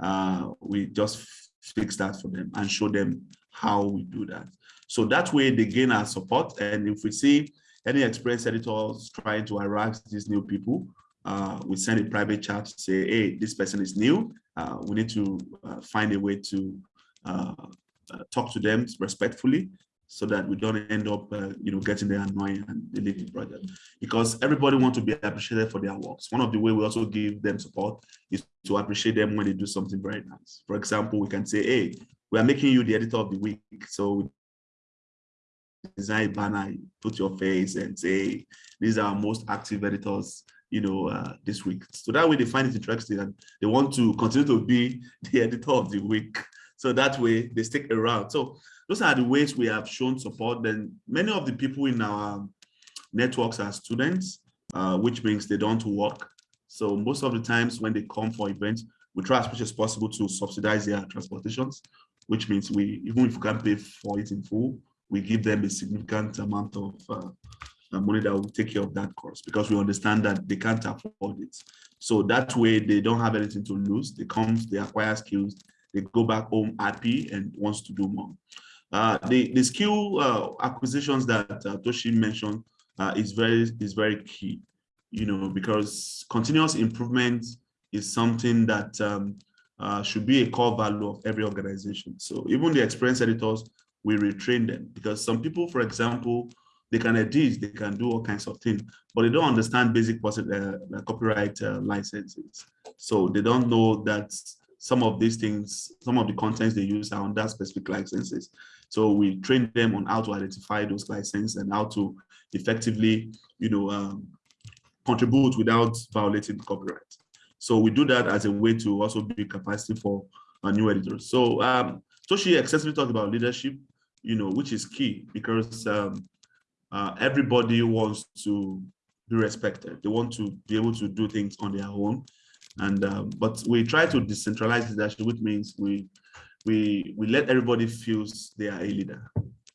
uh, we just fix that for them and show them how we do that. So that way they gain our support. And if we see any express editors trying to harass these new people, uh, we send a private chat to say, hey, this person is new. Uh, we need to uh, find a way to uh, uh, talk to them respectfully so that we don't end up, uh, you know, getting the annoying and deleting the project. Because everybody wants to be appreciated for their works. One of the way we also give them support is to appreciate them when they do something very nice. For example, we can say, hey, we are making you the editor of the week. So design a banner, put your face and say, these are most active editors you know, uh, this week. So that way they find it interesting and they want to continue to be <laughs> the editor of the week. So that way they stick around. So those are the ways we have shown support. Then many of the people in our networks are students, uh, which means they don't work. So most of the times when they come for events, we try as much as possible to subsidize their transportations, which means we, even if we can't pay for it in full, we give them a significant amount of uh, money that will take care of that cost because we understand that they can't afford it. So that way they don't have anything to lose. They come, they acquire skills, they go back home happy and wants to do more. Uh, the, the skill uh, acquisitions that uh, Tochi mentioned uh, is very is very key, you know, because continuous improvement is something that um, uh, should be a core value of every organization. So even the experienced editors, we retrain them because some people, for example, they can edit, they can do all kinds of things, but they don't understand basic uh, copyright licenses. So they don't know that some of these things, some of the contents they use are under specific licenses. So we train them on how to identify those licenses and how to effectively, you know, um, contribute without violating copyright. So we do that as a way to also build capacity for our new editors. So um, Tochi excessively talked about leadership, you know, which is key because um, uh, everybody wants to be respected. They want to be able to do things on their own. And um, but we try to decentralize leadership, which means we we we let everybody feel they are a leader.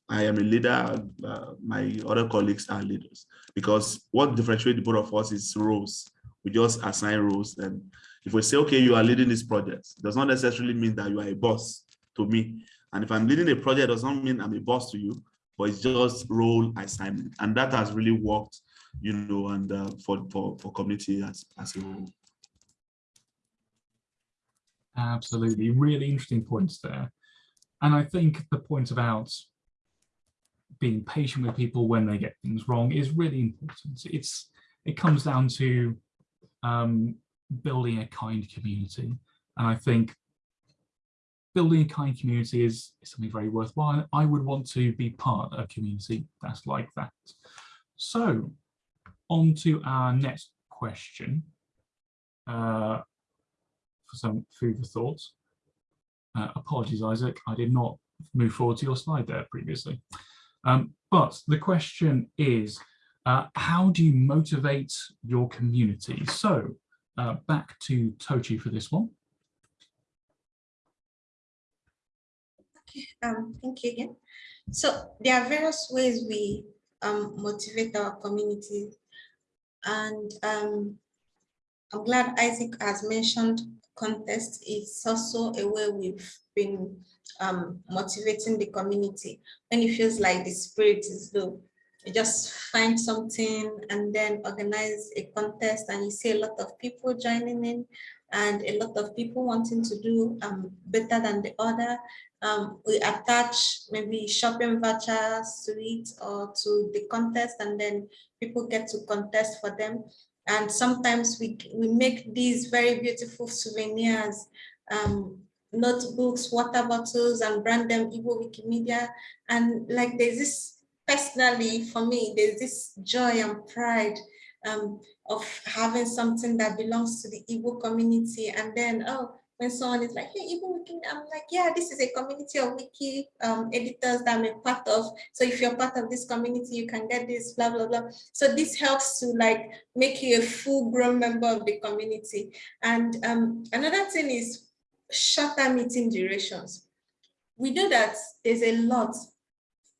I am a leader. Uh, my other colleagues are leaders because what differentiates the both of us is roles. We just assign roles, and if we say, okay, you are leading this project, does not necessarily mean that you are a boss to me. And if I'm leading a project, does not mean I'm a boss to you but it's just role assignment. And that has really worked, you know, and uh, for, for, for community as, as a whole. Absolutely, really interesting points there. And I think the point about being patient with people when they get things wrong is really important. It's It comes down to um, building a kind community. And I think building a kind community is, is something very worthwhile. I would want to be part of a community that's like that. So on to our next question uh, for some food for thought. Uh, apologies, Isaac, I did not move forward to your slide there previously. Um, but the question is, uh, how do you motivate your community? So uh, back to Tochi for this one. Um, thank you again. So there are various ways we um, motivate our community. And um, I'm glad Isaac has mentioned contest. is also a way we've been um, motivating the community. When it feels like the spirit is low, you just find something and then organize a contest and you see a lot of people joining in and a lot of people wanting to do um, better than the other um, we attach maybe shopping vouchers to it or to the contest and then people get to contest for them. And sometimes we, we make these very beautiful souvenirs, um, notebooks, water bottles, and brand them Igbo Wikimedia. And like there's this, personally for me, there's this joy and pride um, of having something that belongs to the Igbo community. And then, oh, when someone is like, hey, even Wiki, I'm like, yeah, this is a community of Wiki um, editors that I'm a part of. So if you're part of this community, you can get this, blah, blah, blah. So this helps to like make you a full grown member of the community. And um, another thing is shorter meeting durations. We know that there's a lot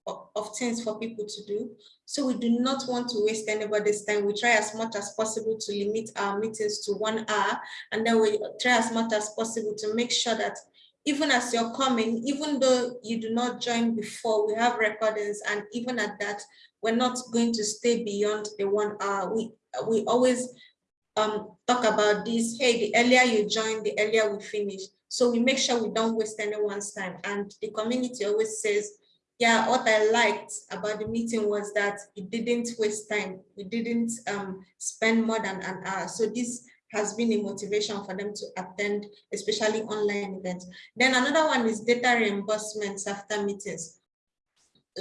of things for people to do. So we do not want to waste anybody's time. We try as much as possible to limit our meetings to one hour. And then we try as much as possible to make sure that even as you're coming, even though you do not join before, we have recordings. And even at that, we're not going to stay beyond the one hour. We, we always um, talk about this, hey, the earlier you join, the earlier we finish. So we make sure we don't waste anyone's time. And the community always says, yeah, what I liked about the meeting was that it didn't waste time. We didn't um, spend more than an hour. So this has been a motivation for them to attend, especially online events. Then another one is data reimbursements after meetings.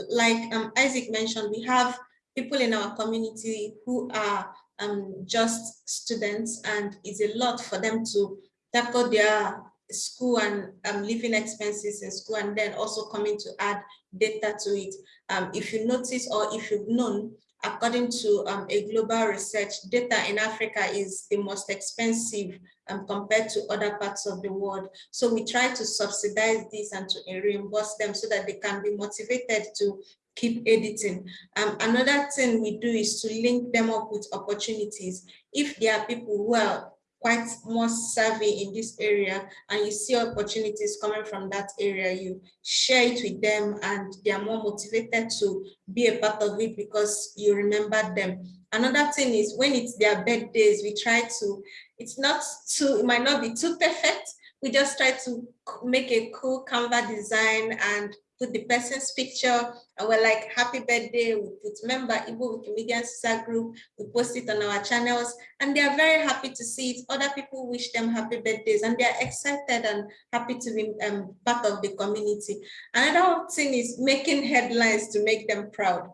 Like um, Isaac mentioned, we have people in our community who are um, just students and it's a lot for them to tackle their school and um, living expenses in school and then also coming to add data to it. Um, if you notice or if you've known, according to um, a global research, data in Africa is the most expensive um, compared to other parts of the world. So we try to subsidize this and to reimburse them so that they can be motivated to keep editing. Um, another thing we do is to link them up with opportunities. If there are people who are quite more savvy in this area and you see opportunities coming from that area, you share it with them and they are more motivated to be a part of it because you remember them. Another thing is when it's their birthdays, we try to, it's not too, it might not be too perfect. We just try to make a cool Canva design and put the person's picture and we're like, happy birthday, we put member Igbo Wikimedia Sister group, we post it on our channels and they are very happy to see it. Other people wish them happy birthdays and they're excited and happy to be um, part of the community. Another thing is making headlines to make them proud.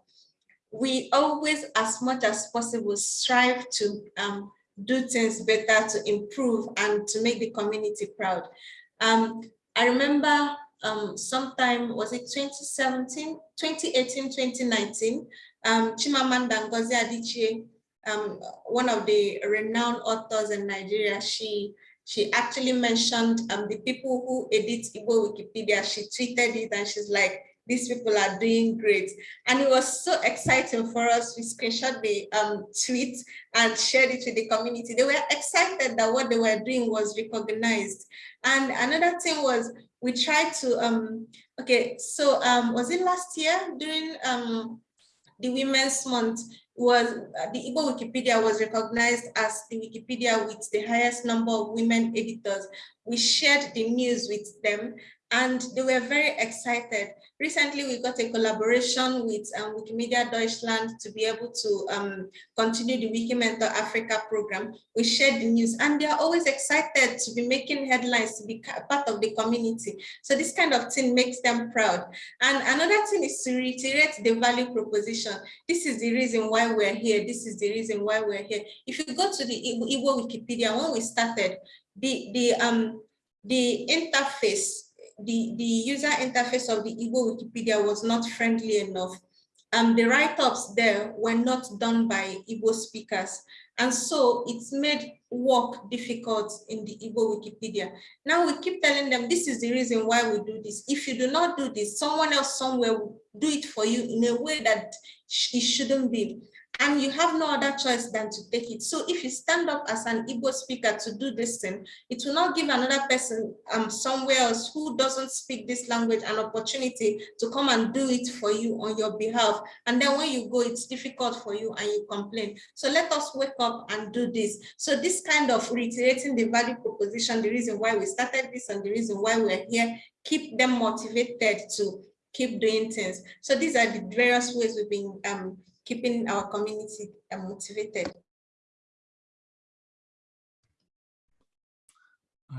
We always, as much as possible, strive to um, do things better, to improve and to make the community proud. Um, I remember um, sometime, was it 2017, 2018, 2019, um, Chimamanda Ngozi Adichie, um, one of the renowned authors in Nigeria, she she actually mentioned um, the people who edit Igbo Wikipedia. She tweeted it and she's like, these people are doing great. And it was so exciting for us. We screenshot the um, tweet and shared it with the community. They were excited that what they were doing was recognized. And another thing was we tried to, um, okay, so um, was it last year during um, the Women's Month, was uh, the Igbo Wikipedia was recognized as the Wikipedia with the highest number of women editors. We shared the news with them and they were very excited. Recently, we got a collaboration with um, Wikimedia Deutschland to be able to um, continue the Wikimentor Africa program. We shared the news and they are always excited to be making headlines, to be part of the community. So this kind of thing makes them proud. And another thing is to reiterate the value proposition. This is the reason why we're here. This is the reason why we're here. If you go to the Igbo Wikipedia, when we started, the, the, um, the interface the, the user interface of the Igbo Wikipedia was not friendly enough. Um, the write-ups there were not done by Igbo speakers. And so it's made work difficult in the Igbo Wikipedia. Now we keep telling them this is the reason why we do this. If you do not do this, someone else somewhere will do it for you in a way that it shouldn't be and you have no other choice than to take it. So if you stand up as an Igbo speaker to do this thing, it will not give another person um, somewhere else who doesn't speak this language an opportunity to come and do it for you on your behalf. And then when you go, it's difficult for you and you complain. So let us wake up and do this. So this kind of reiterating the value proposition, the reason why we started this and the reason why we're here, keep them motivated to keep doing things. So these are the various ways we've been um, keeping our community uh, motivated.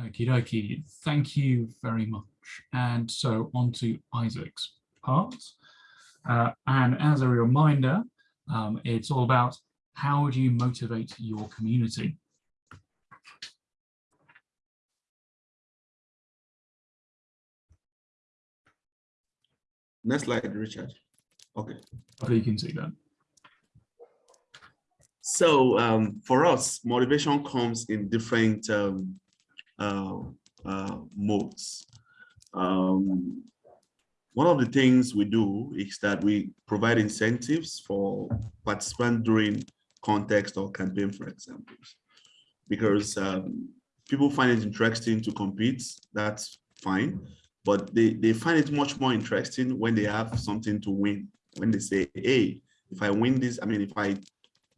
Okie dokie, thank you very much. And so on to Isaac's part. Uh, and as a reminder, um, it's all about how do you motivate your community? Next slide, Richard. Okay. Hopefully you can see that. So um, for us, motivation comes in different um, uh, uh, modes. Um, one of the things we do is that we provide incentives for participants during context or campaign, for example, because um, people find it interesting to compete, that's fine, but they, they find it much more interesting when they have something to win. When they say, hey, if I win this, I mean, if I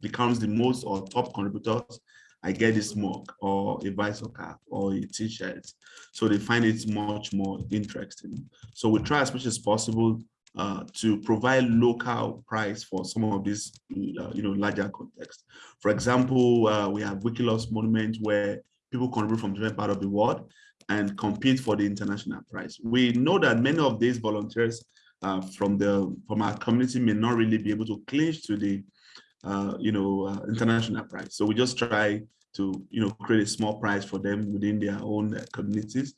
becomes the most or top contributors, I get this mug or a bicycle cap or a t-shirt. So they find it much more interesting. So we try as much as possible uh, to provide local price for some of these, uh, you know, larger context. For example, uh, we have Wiki Loves Monument where people contribute from different part of the world and compete for the international prize. We know that many of these volunteers uh, from the from our community may not really be able to clinch to the uh, you know, uh, international prize. So we just try to, you know, create a small prize for them within their own uh, communities.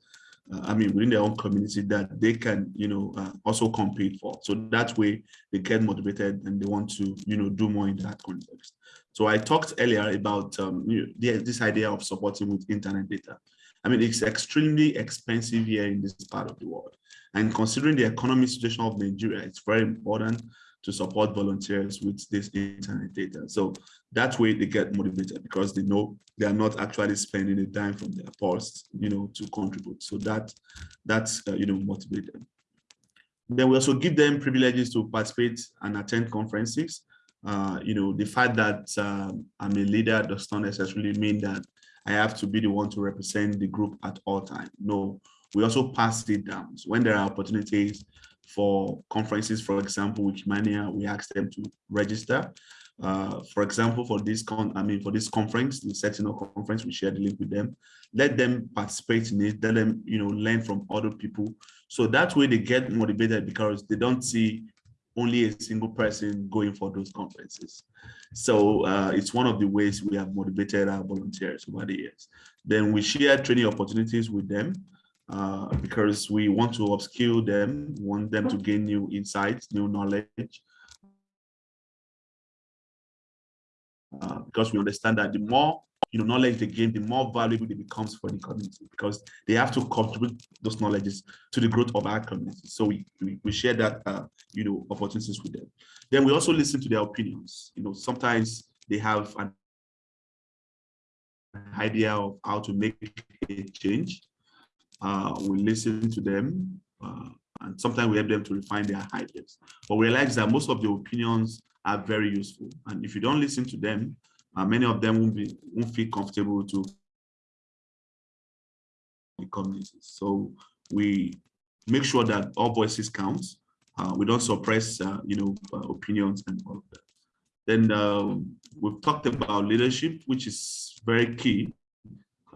Uh, I mean, within their own community that they can, you know, uh, also compete for. So that way they get motivated and they want to, you know, do more in that context. So I talked earlier about um, you know, this idea of supporting with internet data. I mean, it's extremely expensive here in this part of the world. And considering the economic situation of Nigeria, it's very important to support volunteers with this internet data. So that way they get motivated because they know they are not actually spending a dime from their purse, you know, to contribute. So that that's uh, you know motivated. Then we also give them privileges to participate and attend conferences. Uh, you know, the fact that um, I'm a leader does not necessarily mean that I have to be the one to represent the group at all time. No, we also pass it down. So when there are opportunities for conferences, for example, Wikimania, we ask them to register. Uh, for example, for this con, I mean, for this conference, the Sentinel conference, we share the link with them. Let them participate in it. Let them, you know, learn from other people. So that way they get motivated because they don't see only a single person going for those conferences. So uh, it's one of the ways we have motivated our volunteers over the years. Then we share training opportunities with them uh, because we want to upskill them, want them to gain new insights, new knowledge. Uh, because we understand that the more you know knowledge they gain, the more valuable it becomes for the community because they have to contribute those knowledges to the growth of our community. So we we, we share that uh, you know opportunities with them. Then we also listen to their opinions. You know, sometimes they have an idea of how to make a change uh, we listen to them, uh, and sometimes we help them to refine their ideas. But we realize that most of the opinions are very useful. And if you don't listen to them, uh, many of them won't, be, won't feel comfortable to the communities. So we make sure that all voices count. Uh, we don't suppress, uh, you know, uh, opinions and all of that. Then um, we've talked about leadership, which is very key.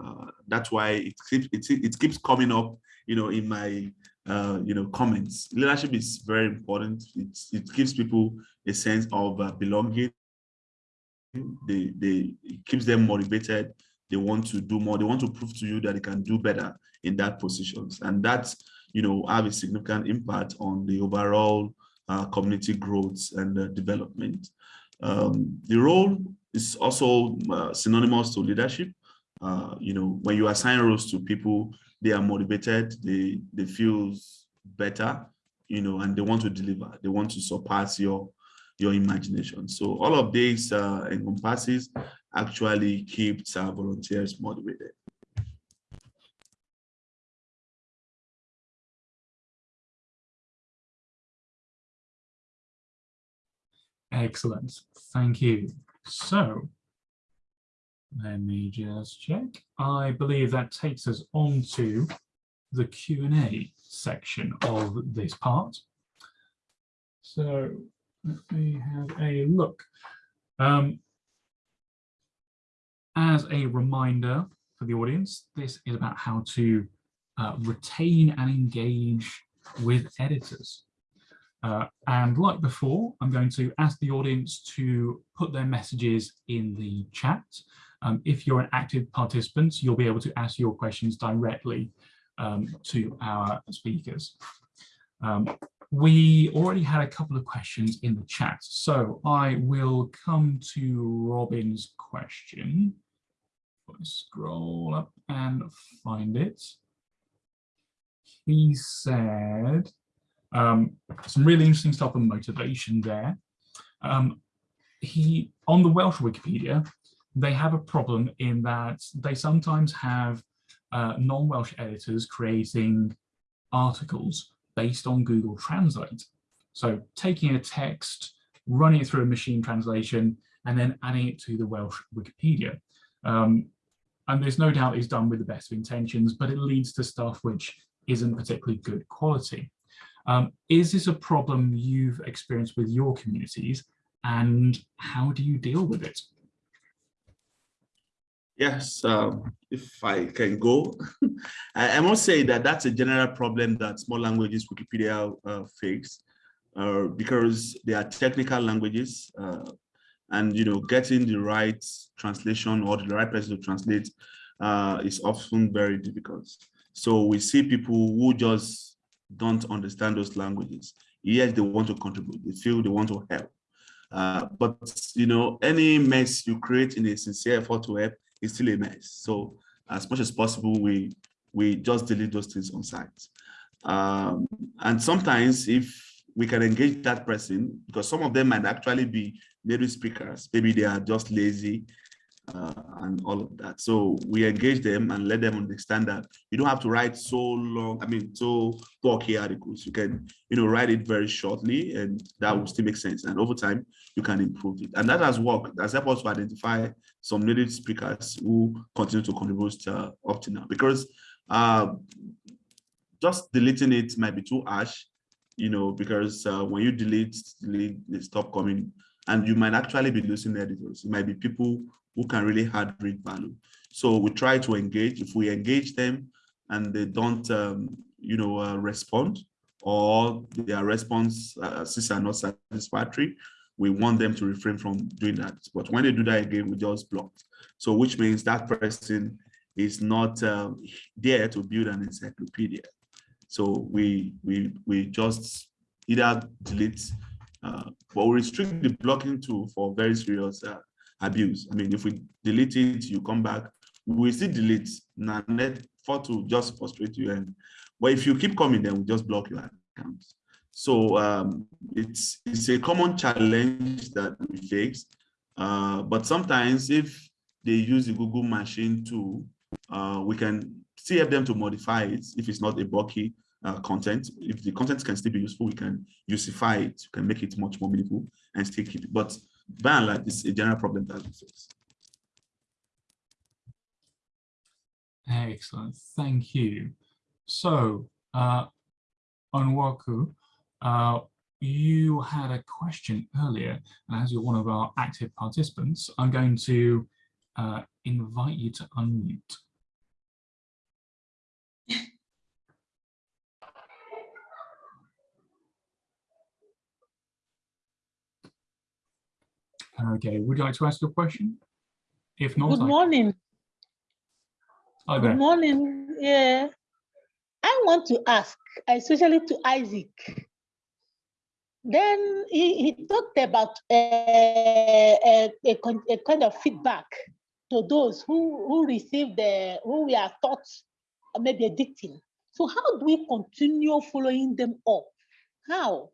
Uh, that's why it keeps it, it keeps coming up, you know, in my uh, you know comments. Leadership is very important. It it gives people a sense of uh, belonging. They they it keeps them motivated. They want to do more. They want to prove to you that they can do better in that positions, and that's you know have a significant impact on the overall uh, community growth and uh, development. Um, the role is also uh, synonymous to leadership uh, you know, when you assign roles to people, they are motivated, they, they feel better, you know, and they want to deliver, they want to surpass your, your imagination. So all of these uh, encompasses actually keeps our volunteers motivated. Excellent, thank you. So let me just check. I believe that takes us on to the Q&A section of this part. So let me have a look. Um, as a reminder for the audience, this is about how to uh, retain and engage with editors. Uh, and like before, I'm going to ask the audience to put their messages in the chat. Um, if you're an active participant, you'll be able to ask your questions directly um, to our speakers. Um, we already had a couple of questions in the chat, so I will come to Robin's question. Scroll up and find it. He said um, some really interesting stuff on motivation there. Um, he on the Welsh Wikipedia, they have a problem in that they sometimes have uh, non-Welsh editors creating articles based on Google Translate. So taking a text, running it through a machine translation, and then adding it to the Welsh Wikipedia. Um, and there's no doubt it's done with the best of intentions, but it leads to stuff which isn't particularly good quality. Um, is this a problem you've experienced with your communities and how do you deal with it? Yes, um, if I can go, <laughs> I, I, must say that that's a general problem that small languages Wikipedia uh, face uh, because they are technical languages uh, and, you know, getting the right translation or the right person to translate uh, is often very difficult. So we see people who just don't understand those languages. Yes, they want to contribute. They feel they want to help. Uh, but, you know, any mess you create in a sincere effort to help is still a mess. So as much as possible, we we just delete those things on site. Um, and sometimes if we can engage that person, because some of them might actually be native speakers, maybe they are just lazy uh, and all of that. So we engage them and let them understand that you don't have to write so long, I mean, so bulky articles. You can, you know, write it very shortly and that will still make sense. And over time, you can improve it. And that has worked. That's helped us to identify some native speakers who continue to contribute uh, up to now. Because uh, just deleting it might be too harsh, you know, because uh, when you delete, delete, they stop coming and you might actually be losing editors. It might be people who can really add read value. So we try to engage. If we engage them and they don't, um, you know, uh, respond or their response uh, are not satisfactory, we want them to refrain from doing that. But when they do that again, we just block. So which means that person is not uh, there to build an encyclopedia. So we we we just either delete, uh, but we restrict the blocking tool for very serious uh, abuse. I mean, if we delete it, you come back, we still delete, net for to just frustrate you. And but if you keep coming, then we just block your account. So um, it's it's a common challenge that we face. Uh, but sometimes if they use the Google machine tool, uh, we can still help them to modify it if it's not a bulky uh, content. If the content can still be useful, we can usify it, we can make it much more meaningful and still keep it. But by and large, it's a general problem that we face. Excellent, thank you. So, uh, Onwaku, uh, you had a question earlier, and as you're one of our active participants, I'm going to uh, invite you to unmute. Okay, would you like to ask a question? If not, good morning. Good morning. Yeah, I want to ask, especially to Isaac. Then he, he talked about uh, uh, a, a, a, a kind of feedback to those who, who received the, who we are taught maybe addicting. So how do we continue following them up? How?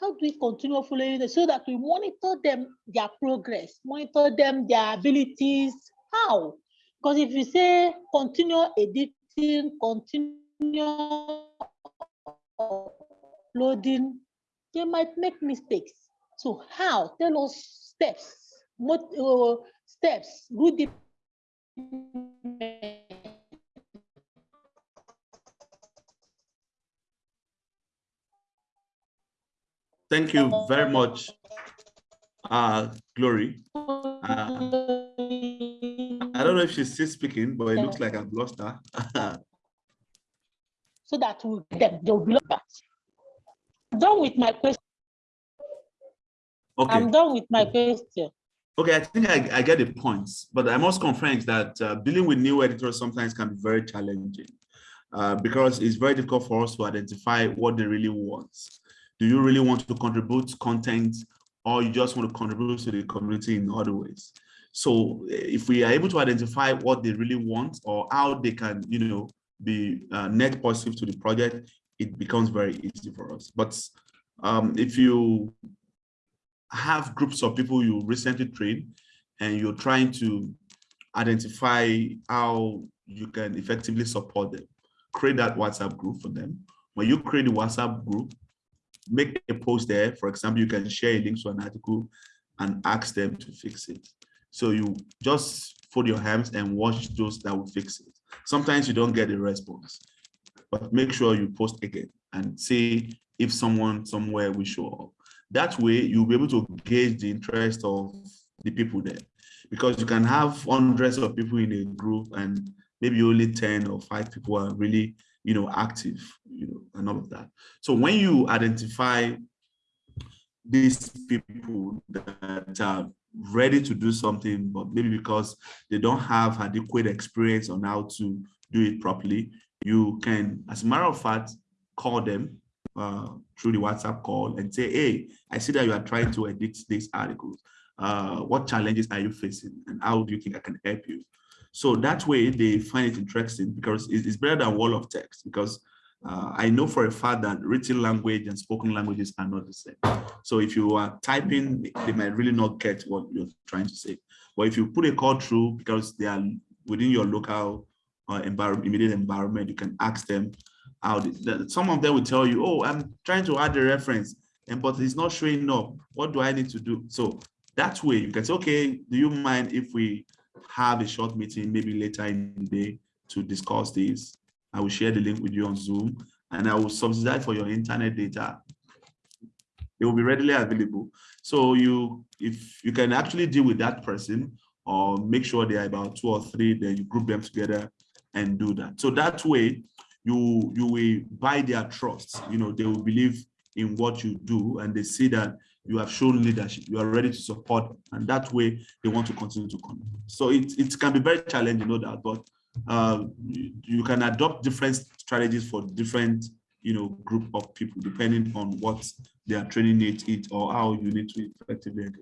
how do we continue following them so that we monitor them, their progress, monitor them, their abilities? How? Because if you say continue editing, continue uploading, they might make mistakes. So how? Tell us steps, what uh, steps, good Thank you very much, uh, Glory. Uh, I don't know if she's still speaking, but it looks like I've lost her. <laughs> so that will them they'll be back. Done with my question. Okay. I'm done with my question. Okay, I think I, I get the points, but I must confess that uh, dealing with new editors sometimes can be very challenging uh, because it's very difficult for us to identify what they really want Do you really want to contribute content or you just want to contribute to the community in other ways? So if we are able to identify what they really want or how they can, you know, be uh, net positive to the project, it becomes very easy for us. But um, if you have groups of people you recently trained and you're trying to identify how you can effectively support them, create that WhatsApp group for them. When you create a WhatsApp group, make a post there. For example, you can share a link to an article and ask them to fix it. So you just fold your hands and watch those that will fix it. Sometimes you don't get a response, but make sure you post again and see if someone somewhere will show up. That way you'll be able to gauge the interest of the people there because you can have hundreds of people in a group and maybe only 10 or five people are really you know active you know and all of that so when you identify these people that are ready to do something but maybe because they don't have adequate experience on how to do it properly you can as a matter of fact call them uh, through the whatsapp call and say hey i see that you are trying to edit these articles uh, what challenges are you facing and how do you think i can help you so that way they find it interesting because it's better than wall of text because uh, I know for a fact that written language and spoken languages are not the same. So if you are typing, they might really not get what you're trying to say. But if you put a call through because they are within your local uh, environment, immediate environment, you can ask them how some of them will tell you, oh, I'm trying to add a reference, and but it's not showing up. What do I need to do? So that way you can say, okay, do you mind if we have a short meeting maybe later in the day to discuss this. I will share the link with you on Zoom and I will subsidize for your internet data. It will be readily available. So you, if you can actually deal with that person or make sure they are about two or three, then you group them together and do that. So that way you, you will buy their trust. You know, they will believe in what you do and they see that you have shown leadership, you are ready to support, and that way they want to continue to come. So it, it can be very challenging, know that, but uh, you, can adopt different strategies for different you know, group of people, depending on what their training needs it or how you need to effectively them.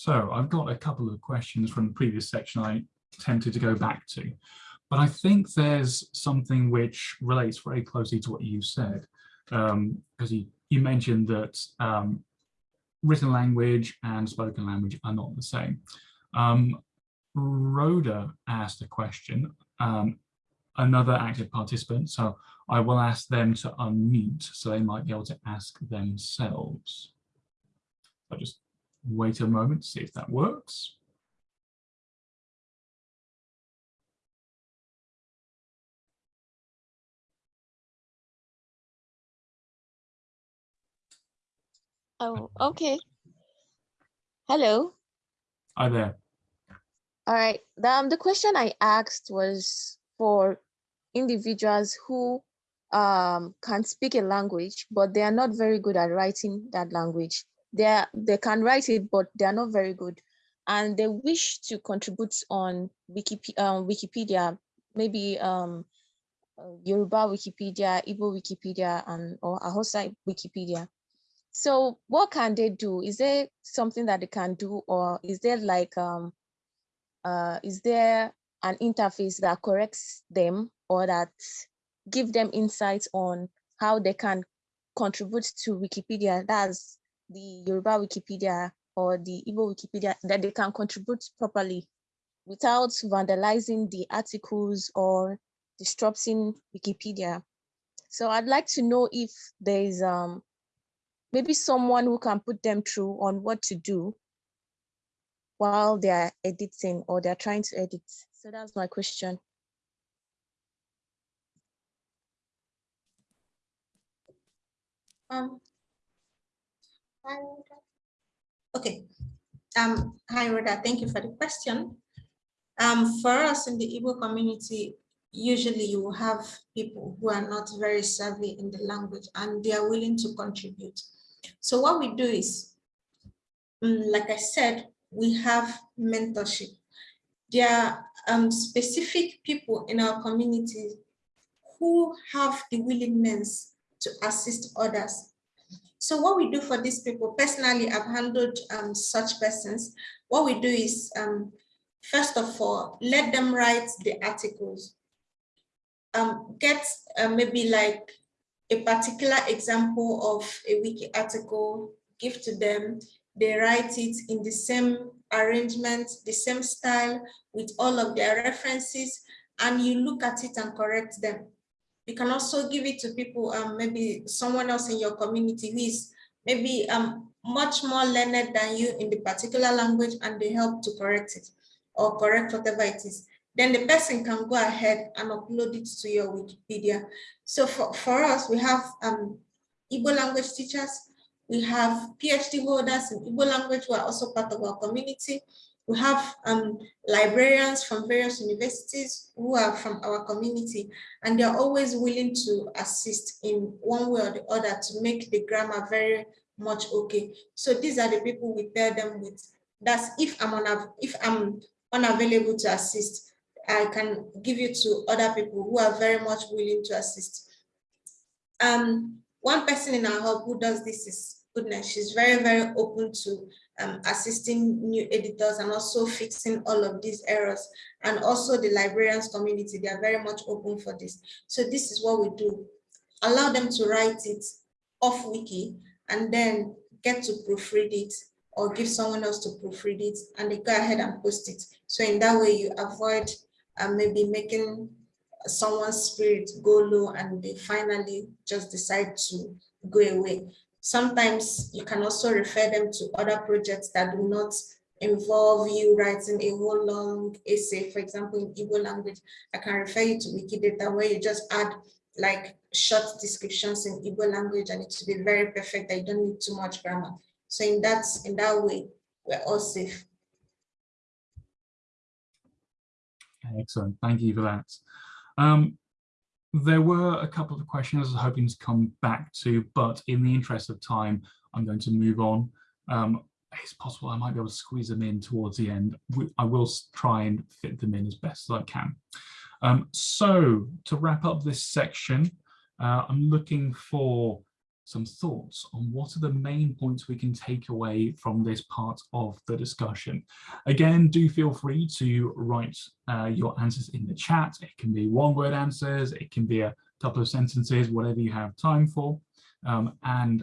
So I've got a couple of questions from the previous section I tempted to go back to. But I think there's something which relates very closely to what you said, because um, you, you mentioned that um, written language and spoken language are not the same. Um, Rhoda asked a question, um, another active participant, so I will ask them to unmute so they might be able to ask themselves. I'll just wait a moment to see if that works. Oh, okay. Hello. Hi there. All right. Um, the question I asked was for individuals who um, can speak a language, but they are not very good at writing that language. They they can write it, but they are not very good, and they wish to contribute on Wikipedia, um, Wikipedia maybe um, uh, Yoruba Wikipedia, Igbo Wikipedia, and or Hausa Wikipedia. So what can they do? Is there something that they can do or is there like, um, uh, is there an interface that corrects them or that give them insights on how they can contribute to Wikipedia, that's the Yoruba Wikipedia or the Igbo Wikipedia, that they can contribute properly without vandalizing the articles or disrupting Wikipedia. So I'd like to know if there's um, maybe someone who can put them through on what to do while they're editing or they're trying to edit. So that's my question. Um, okay. Um, hi, Rhoda. Thank you for the question. Um, for us in the Igbo community, usually you have people who are not very savvy in the language and they are willing to contribute. So what we do is, mm, like I said, we have mentorship. There are um, specific people in our community who have the willingness to assist others. So what we do for these people, personally, I've handled um, such persons. What we do is, um, first of all, let them write the articles. Um, get uh, maybe like a particular example of a wiki article, give to them, they write it in the same arrangement, the same style with all of their references, and you look at it and correct them. You can also give it to people, um, maybe someone else in your community who is maybe um, much more learned than you in the particular language and they help to correct it or correct whatever it is. Then the person can go ahead and upload it to your Wikipedia. So for, for us, we have um, Igbo language teachers, we have PhD holders in Igbo language who are also part of our community. We have um, librarians from various universities who are from our community, and they're always willing to assist in one way or the other to make the grammar very much okay. So these are the people we pair them with. That's if I'm if I'm unavailable to assist, I can give you to other people who are very much willing to assist. Um, one person in our hub who does this is goodness, she's very, very open to um, assisting new editors and also fixing all of these errors. And also the librarians community, they are very much open for this. So this is what we do. Allow them to write it off wiki and then get to proofread it or give someone else to proofread it and they go ahead and post it. So in that way you avoid uh, maybe making someone's spirit go low and they finally just decide to go away. Sometimes you can also refer them to other projects that do not involve you writing a whole long essay. For example, in Igbo language, I can refer you to Wikidata where you just add like short descriptions in Igbo language and it will be very perfect. I don't need too much grammar. So in that, in that way, we're all safe. Excellent, thank you for that. Um, there were a couple of questions I was hoping to come back to, but in the interest of time, I'm going to move on. Um, it's possible I might be able to squeeze them in towards the end. I will try and fit them in as best as I can. Um, so to wrap up this section, uh, I'm looking for some thoughts on what are the main points we can take away from this part of the discussion. Again, do feel free to write uh, your answers in the chat. It can be one word answers, it can be a couple of sentences, whatever you have time for. Um, and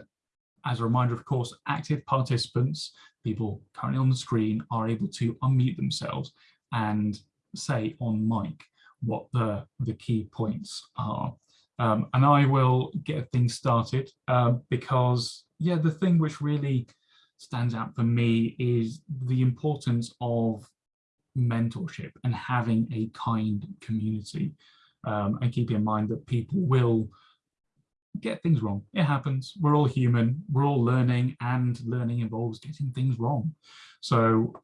as a reminder, of course, active participants, people currently on the screen, are able to unmute themselves and say on mic what the, the key points are. Um, and I will get things started uh, because, yeah, the thing which really stands out for me is the importance of mentorship and having a kind community. Um, and keep in mind that people will get things wrong. It happens. We're all human. We're all learning and learning involves getting things wrong. So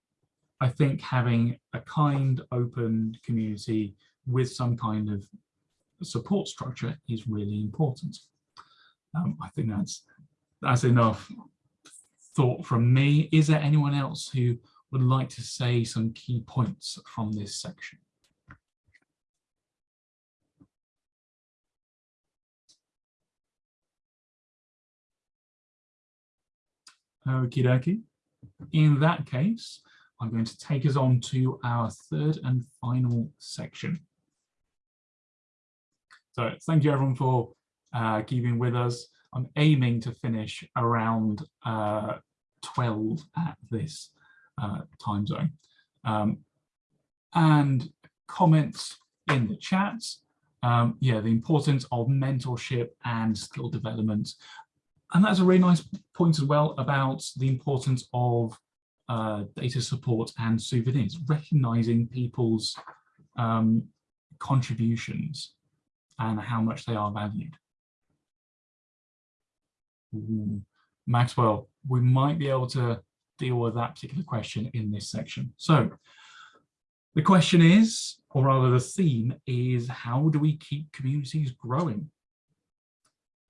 I think having a kind, open community with some kind of support structure is really important. Um, I think that's that's enough thought from me. Is there anyone else who would like to say some key points from this section? Okie dokie. In that case, I'm going to take us on to our third and final section. So thank you everyone for uh, keeping with us. I'm aiming to finish around uh, 12 at this uh, time zone. Um, and comments in the chat. Um, yeah, the importance of mentorship and skill development. And that's a really nice point as well about the importance of uh, data support and souvenirs, recognizing people's um, contributions and how much they are valued. Ooh. Maxwell, we might be able to deal with that particular question in this section. So the question is, or rather the theme is, how do we keep communities growing?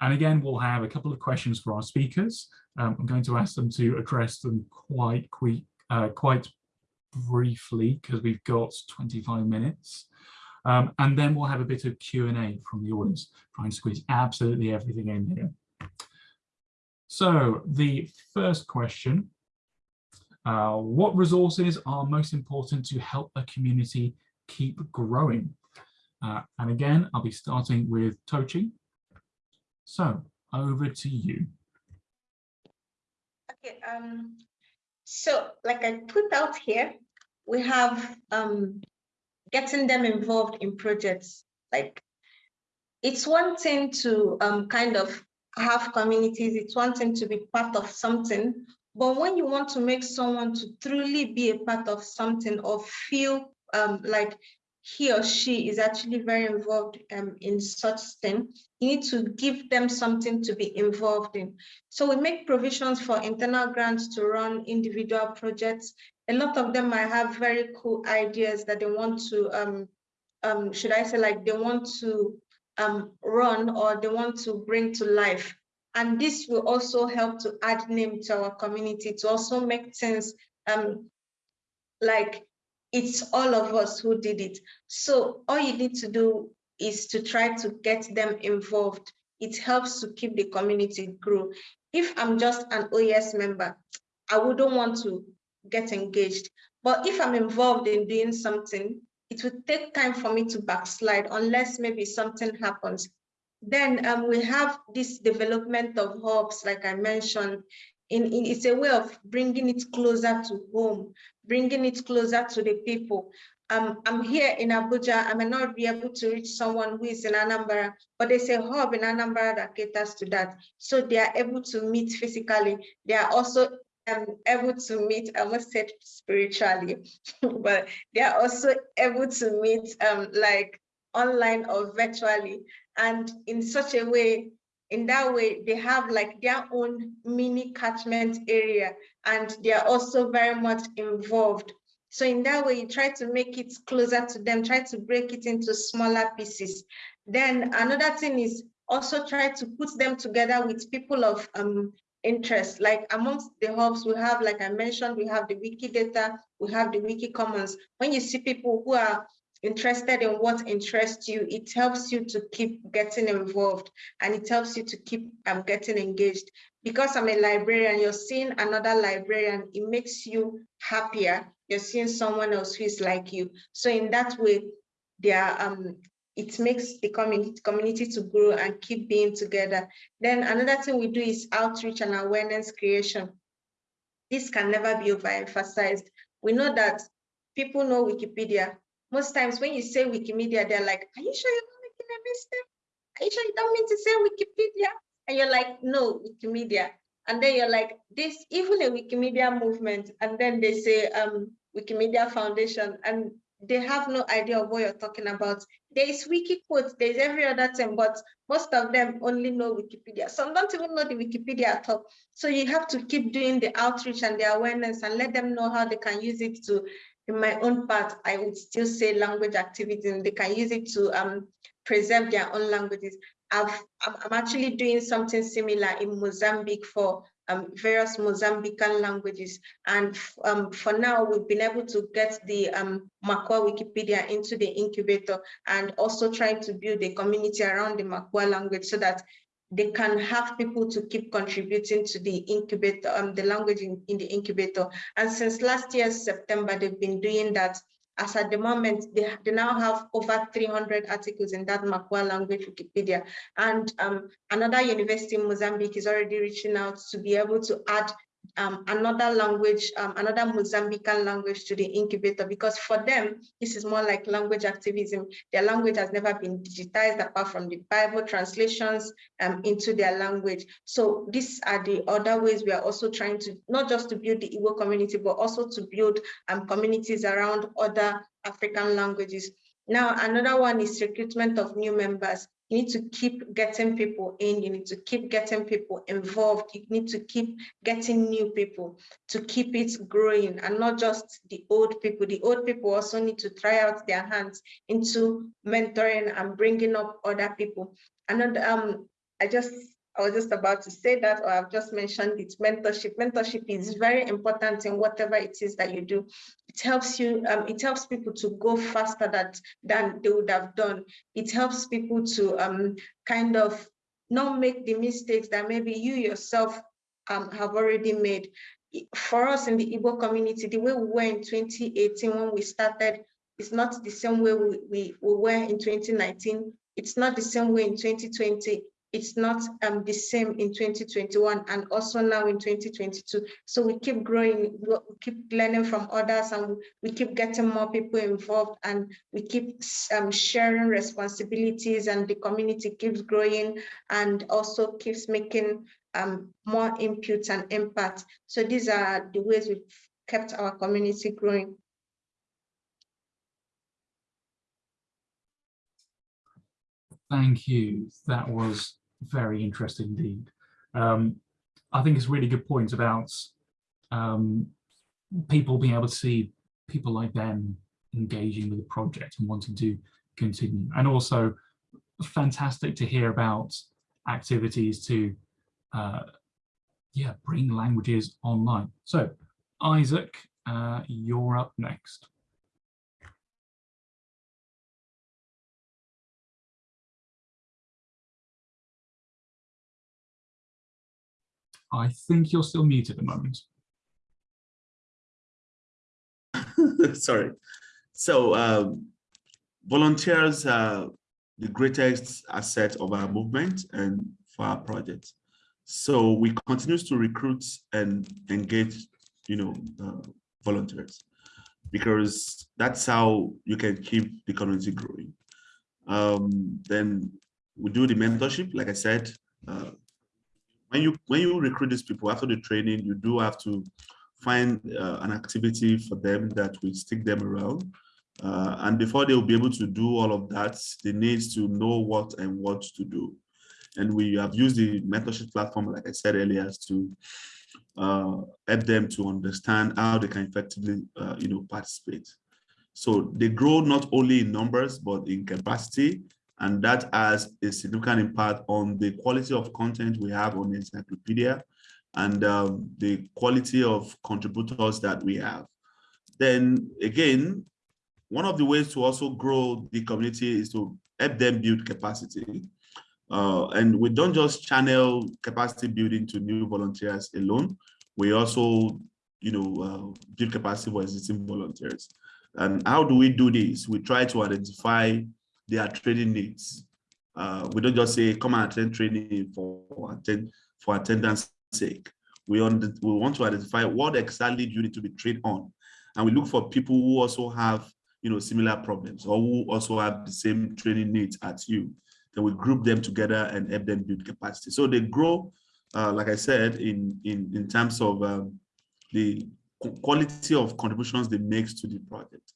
And again, we'll have a couple of questions for our speakers. Um, I'm going to ask them to address them quite quick, uh, quite briefly because we've got 25 minutes. Um, and then we'll have a bit of Q&A from the audience, try and squeeze absolutely everything in here. So the first question, uh, what resources are most important to help a community keep growing? Uh, and again, I'll be starting with Tochi. So over to you. Okay, um, so like I put out here, we have um, getting them involved in projects. Like it's one thing to um, kind of have communities, it's one thing to be part of something, but when you want to make someone to truly be a part of something or feel um, like he or she is actually very involved um, in such thing, you need to give them something to be involved in. So we make provisions for internal grants to run individual projects. A lot of them might have very cool ideas that they want to, um, um, should I say like they want to um, run or they want to bring to life. And this will also help to add name to our community to also make things um, like it's all of us who did it. So all you need to do is to try to get them involved. It helps to keep the community grow. If I'm just an OES member, I wouldn't want to get engaged. But if I'm involved in doing something, it would take time for me to backslide unless maybe something happens. Then um, we have this development of hubs, like I mentioned, in, in, it's a way of bringing it closer to home, bringing it closer to the people. Um, I'm here in Abuja, I may not be able to reach someone who is in Anambra, but there's a hub in Anambra that caters to that. So they are able to meet physically. They are also um, able to meet, I almost said spiritually, <laughs> but they are also able to meet um, like online or virtually. And in such a way, in that way, they have like their own mini catchment area and they are also very much involved. So in that way, you try to make it closer to them, try to break it into smaller pieces. Then another thing is also try to put them together with people of um, interest. Like amongst the hubs, we have, like I mentioned, we have the Wikidata, we have the Wiki Commons. When you see people who are interested in what interests you, it helps you to keep getting involved and it helps you to keep um, getting engaged. Because I'm a librarian, you're seeing another librarian, it makes you happier. You're seeing someone else who is like you. So in that way, they are, um, it makes the community, community to grow and keep being together. Then another thing we do is outreach and awareness creation. This can never be overemphasized. We know that people know Wikipedia, most times when you say Wikimedia, they're like, are you sure you're not making a mistake? Are you sure you don't mean to say Wikipedia? And you're like, no, Wikimedia. And then you're like, this even a Wikimedia movement. And then they say um, Wikimedia Foundation. And they have no idea of what you're talking about. There is wiki quotes, there's every other thing, but most of them only know Wikipedia. Some don't even know the Wikipedia at all. So you have to keep doing the outreach and the awareness and let them know how they can use it to in my own part, I would still say language activities and they can use it to um, preserve their own languages. I've, I'm actually doing something similar in Mozambique for um, various Mozambican languages. And um, for now, we've been able to get the um, Wikipedia into the incubator and also trying to build a community around the Makwa language so that they can have people to keep contributing to the incubator, um, the language in, in the incubator. And since last year, September, they've been doing that. As at the moment, they, they now have over 300 articles in that Makwa language Wikipedia. And um, another university in Mozambique is already reaching out to be able to add um, another language, um, another Mozambican language to the incubator, because for them, this is more like language activism. Their language has never been digitized apart from the Bible translations um, into their language. So these are the other ways we are also trying to, not just to build the Igbo community, but also to build um, communities around other African languages. Now, another one is recruitment of new members. You need to keep getting people in, you need to keep getting people involved, you need to keep getting new people to keep it growing and not just the old people. The old people also need to try out their hands into mentoring and bringing up other people. And um, I just I was just about to say that, or I've just mentioned it, mentorship. Mentorship is very important in whatever it is that you do. It helps you, um, it helps people to go faster that, than they would have done. It helps people to um, kind of not make the mistakes that maybe you yourself um, have already made. For us in the Igbo community, the way we were in 2018 when we started is not the same way we, we, we were in 2019. It's not the same way in 2020 it's not um, the same in 2021 and also now in 2022. So we keep growing, we keep learning from others and we keep getting more people involved and we keep um, sharing responsibilities and the community keeps growing and also keeps making um, more inputs and impact. So these are the ways we've kept our community growing. Thank you. That was very interesting indeed. Um, I think it's really good point about um, people being able to see people like them engaging with the project and wanting to continue. And also fantastic to hear about activities to uh, yeah, bring languages online. So Isaac, uh, you're up next. I think you're still muted at the moment. <laughs> Sorry. So um, volunteers are the greatest asset of our movement and for our project. So we continue to recruit and engage, you know, uh, volunteers because that's how you can keep the community growing. Um, then we do the mentorship, like I said, uh, when you when you recruit these people after the training, you do have to find uh, an activity for them that will stick them around. Uh, and before they will be able to do all of that, they need to know what and what to do. And we have used the mentorship platform, like I said earlier, to uh, help them to understand how they can effectively, uh, you know, participate. So they grow not only in numbers, but in capacity and that has a significant impact on the quality of content we have on the encyclopedia and um, the quality of contributors that we have. Then again, one of the ways to also grow the community is to help them build capacity. Uh, and we don't just channel capacity building to new volunteers alone. We also, you know, uh, build capacity for existing volunteers. And how do we do this? We try to identify their training needs. Uh, we don't just say, come and attend training for, attend, for attendance sake. We, on the, we want to identify what exactly you need to be trained on. And we look for people who also have you know, similar problems or who also have the same training needs as you. Then we group them together and help them build capacity. So they grow, uh, like I said, in, in, in terms of um, the quality of contributions they make to the project.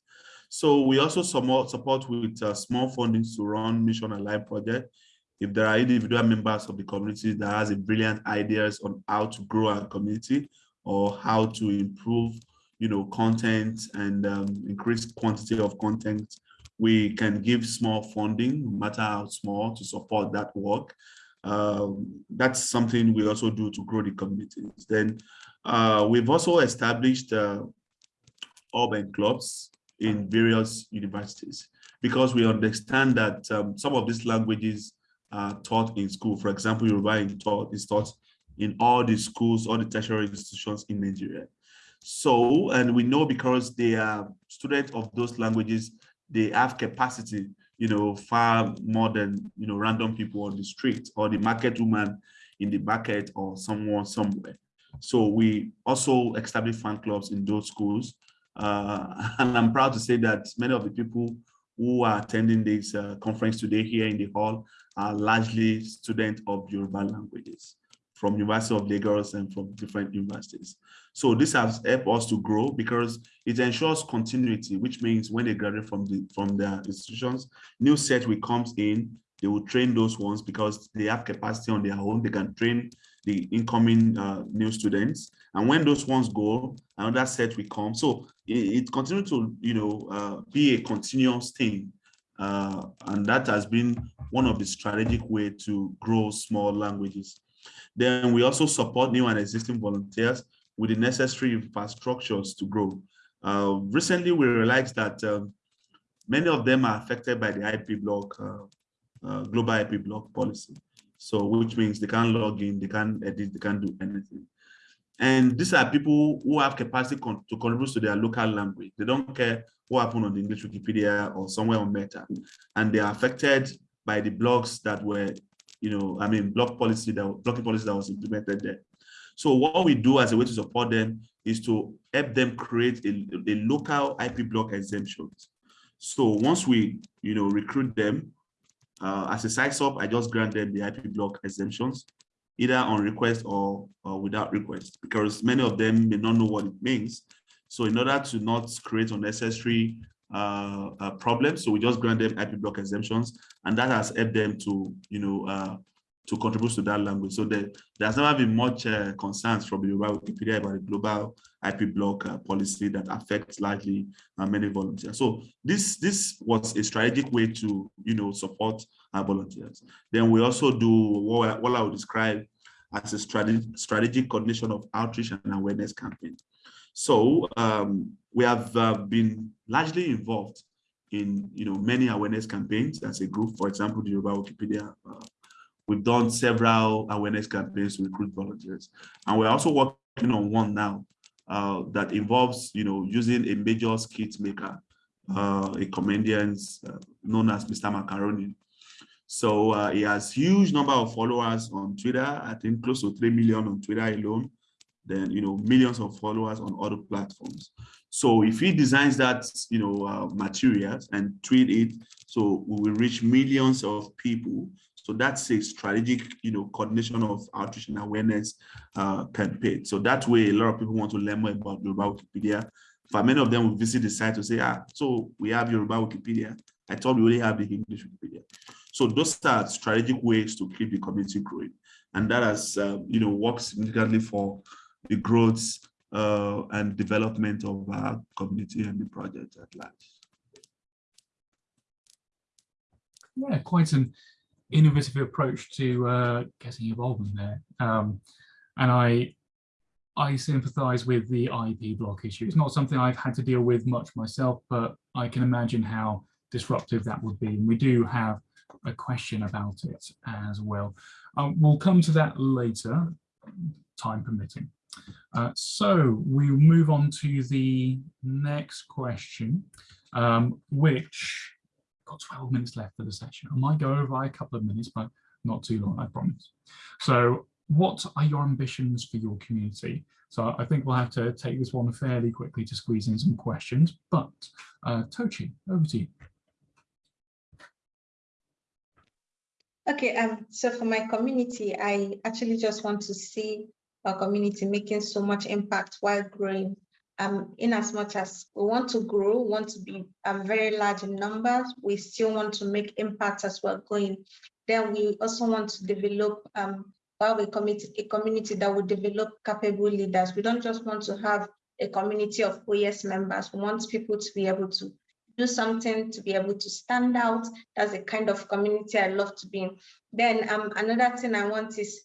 So we also support, support with uh, small fundings to run Mission Alive project. If there are individual members of the community that has a brilliant ideas on how to grow our community or how to improve, you know, content and um, increase quantity of content, we can give small funding, no matter how small, to support that work. Um, that's something we also do to grow the communities. Then uh, we've also established uh, urban clubs in various universities because we understand that um, some of these languages are taught in school. For example, Yoruba is taught, is taught in all the schools, all the tertiary institutions in Nigeria. So, and we know because they are students of those languages, they have capacity, you know, far more than, you know, random people on the street or the market woman in the market or someone somewhere. So we also establish fan clubs in those schools uh, <laughs> and I'm proud to say that many of the people who are attending this uh, conference today here in the hall are largely students of Yoruba languages from University of Lagos and from different universities. So this has helped us to grow because it ensures continuity, which means when they graduate from the from their institutions, new set will comes in, they will train those ones because they have capacity on their own. They can train the incoming uh, new students. And when those ones go, another set will come. So it, it continues to, you know, uh, be a continuous thing. Uh, and that has been one of the strategic way to grow small languages Then we also support new and existing volunteers with the necessary infrastructures to grow. Uh, recently, we realized that um, many of them are affected by the IP block, uh, uh, global IP block policy. So which means they can't log in, they can't edit, they can't do anything. And these are people who have capacity con to contribute to their local language. They don't care what happened on the English Wikipedia or somewhere on Meta. And they are affected by the blocks that were, you know, I mean, block policy that blocking policy that was implemented there. So what we do as a way to support them is to help them create a, a local IP block exemptions. So once we, you know, recruit them, uh, as a sysop, I just grant them the IP block exemptions, either on request or, or without request, because many of them may not know what it means. So in order to not create unnecessary uh, uh, problems, so we just grant them IP block exemptions, and that has helped them to, you know, uh, to contribute to that language. So there, there's never been much uh, concerns from the Wikipedia about the global IP block uh, policy that affects largely uh, many volunteers. So this this was a strategic way to you know support our volunteers. Then we also do what, I, would describe as a strategic strategic coordination of outreach and awareness campaign. So um, we have uh, been largely involved in you know many awareness campaigns as a group. For example, the Yoruba Wikipedia uh, We've done several awareness campaigns to recruit volunteers. And we're also working on one now uh, that involves, you know, using a major skit maker, uh, a comedian uh, known as Mr. Macaroni. So uh, he has huge number of followers on Twitter, I think close to 3 million on Twitter alone, then, you know, millions of followers on other platforms. So if he designs that, you know, uh, materials and tweet it, so we will reach millions of people so that's a strategic, you know, coordination of outreach and awareness uh, campaign. So that way, a lot of people want to learn more about Yoruba Wikipedia. For many of them will visit the site to say, ah, so we have Yoruba Wikipedia. I thought we only have the English Wikipedia. So those are strategic ways to keep the community growing. And that has, uh, you know, worked significantly for the growth uh, and development of our community and the project at large. Yeah, quite an innovative approach to uh, getting involvement there. Um, and I, I sympathize with the IP block issue. It's not something I've had to deal with much myself, but I can imagine how disruptive that would be. And we do have a question about it as well. Um, we'll come to that later, time permitting. Uh, so we'll move on to the next question, um, which got 12 minutes left for the session. I might go over by a couple of minutes, but not too long, I promise. So what are your ambitions for your community? So I think we'll have to take this one fairly quickly to squeeze in some questions, but uh, Tochi, over to you. Okay, um, so for my community, I actually just want to see our community making so much impact while growing um, in as much as we want to grow, want to be um, very large in numbers, we still want to make impact as we're going. Then we also want to develop um, a community, a community that will develop capable leaders. We don't just want to have a community of OES members. We want people to be able to do something, to be able to stand out. That's the kind of community I love to be in. Then um, another thing I want is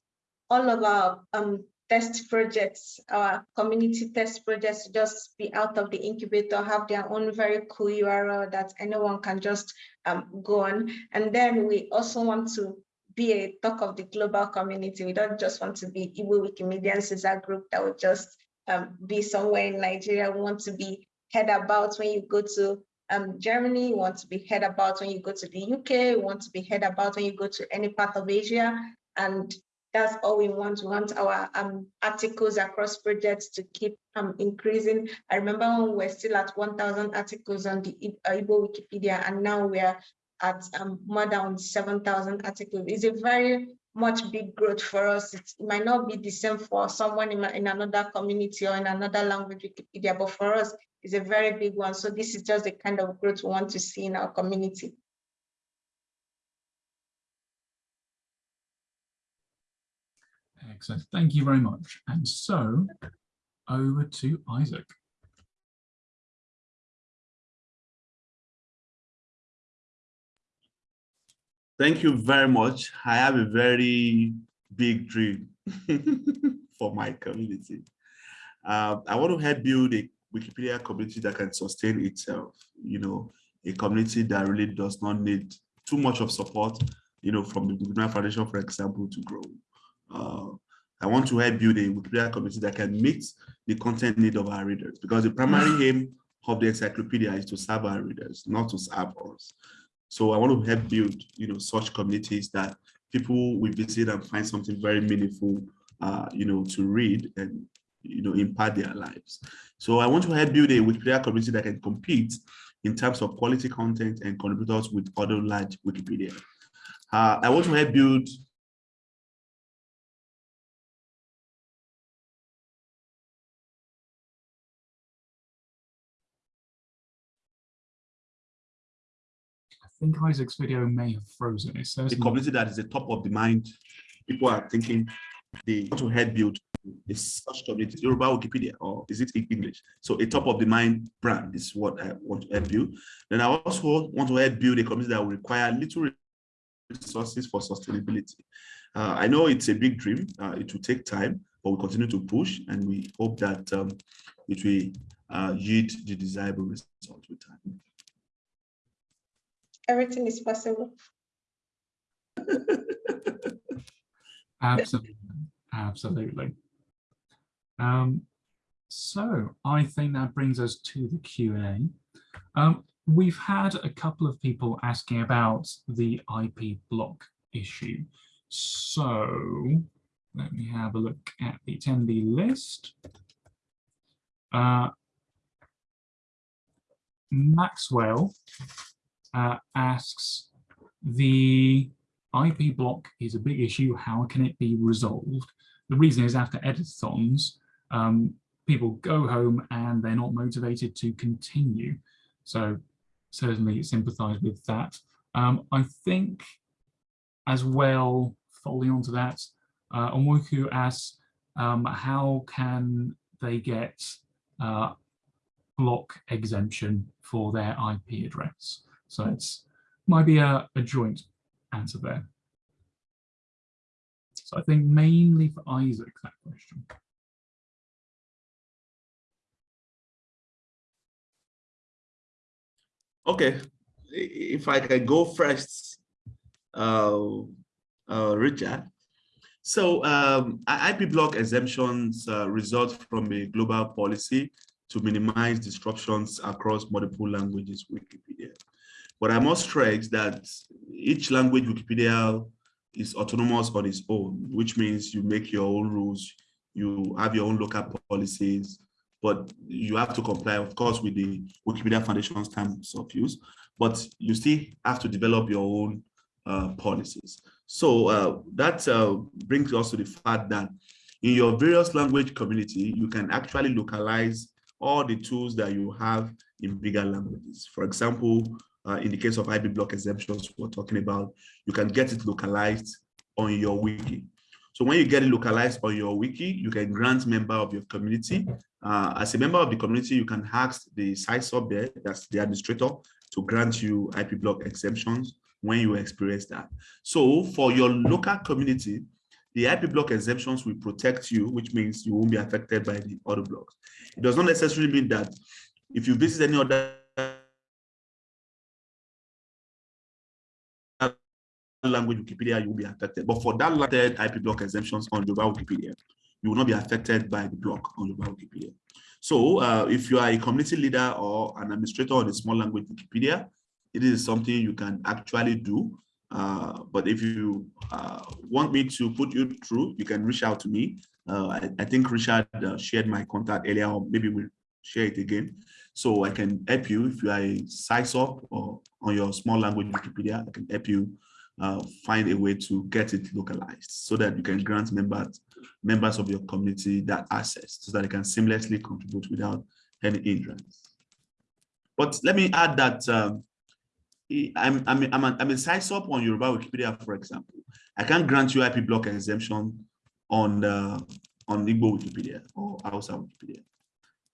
all of our um, test projects, our community test projects just be out of the incubator, have their own very cool URL that anyone can just um, go on. And then we also want to be a talk of the global community. We don't just want to be Igbo Wikimedians as a group that would just um, be somewhere in Nigeria. We want to be heard about when you go to um, Germany, you want to be heard about when you go to the UK, you want to be heard about when you go to any part of Asia. And that's all we want. We want our um, articles across projects to keep um, increasing. I remember when we were still at 1,000 articles on the Igbo Wikipedia, and now we're at um, more than 7,000 articles. It's a very much big growth for us. It might not be the same for someone in, in another community or in another language Wikipedia, but for us, it's a very big one. So this is just the kind of growth we want to see in our community. Excellent. Thank you very much. And so over to Isaac. Thank you very much. I have a very big dream <laughs> for my community. Uh, I want to help build a Wikipedia community that can sustain itself, you know, a community that really does not need too much of support, you know, from the Wikimedia Foundation, for example, to grow. Uh, I want to help build a Wikipedia community that can meet the content need of our readers because the primary aim of the encyclopedia is to serve our readers, not to serve us. So I want to help build, you know, such communities that people will visit and find something very meaningful, uh, you know, to read and, you know, impact their lives. So I want to help build a Wikipedia community that can compete in terms of quality content and contributors with other large Wikipedia. Uh, I want to help build I think Isaac's video may have frozen. It says a community that is the top of the mind. People are thinking they want to help build a such community, Yoruba Wikipedia, or is it in English? So a top of the mind brand is what I want to help build. Then I also want to help build a community that will require little resources for sustainability. Uh, I know it's a big dream. Uh, it will take time, but we continue to push and we hope that um, it will uh, yield the desirable result with time. Everything is possible. Absolutely, absolutely. Um, so I think that brings us to the Q&A. Um, we've had a couple of people asking about the IP block issue. So let me have a look at the attendee list. Uh, Maxwell uh, asks, the IP block is a big issue. How can it be resolved? The reason is after editathons, um, people go home and they're not motivated to continue. So certainly sympathize with that. Um, I think as well, following on to that, uh, Onwoku asks, um, how can they get uh, block exemption for their IP address? So it's might be a, a joint answer there. So I think mainly for Isaac, that question. Okay, if I can go first, uh, uh, Richard. So um, IP block exemptions uh, result from a global policy to minimize disruptions across multiple languages Wikipedia. But I must stress that each language Wikipedia is autonomous on its own, which means you make your own rules, you have your own local policies, but you have to comply, of course, with the Wikipedia Foundation's terms of use, but you still have to develop your own uh, policies. So uh, that uh, brings us to the fact that in your various language community, you can actually localize all the tools that you have in bigger languages. For example, uh, in the case of IP block exemptions we're talking about, you can get it localized on your wiki. So when you get it localized on your wiki, you can grant member of your community. Uh, as a member of the community, you can ask the sysop there, that's the administrator, to grant you IP block exemptions when you experience that. So for your local community, the IP block exemptions will protect you, which means you won't be affected by the other blocks. It does not necessarily mean that if you visit any other language Wikipedia, you will be affected. But for that landed IP block exemptions on Yoruba Wikipedia, you will not be affected by the block on Yoruba Wikipedia. So uh, if you are a community leader or an administrator on a small language Wikipedia, it is something you can actually do. Uh, but if you uh, want me to put you through, you can reach out to me. Uh, I, I, think Richard uh, shared my contact earlier, or maybe we'll share it again. So I can help you if you are a sysop or on your small language Wikipedia, I can help you uh, find a way to get it localized so that you can grant members members of your community that access so that they can seamlessly contribute without any hindrance. But let me add that um, I'm, I'm, I'm, a, I'm a sysop on Yoruba Wikipedia, for example. I can't grant you IP block exemption on uh, on Igbo Wikipedia or Hausa Wikipedia.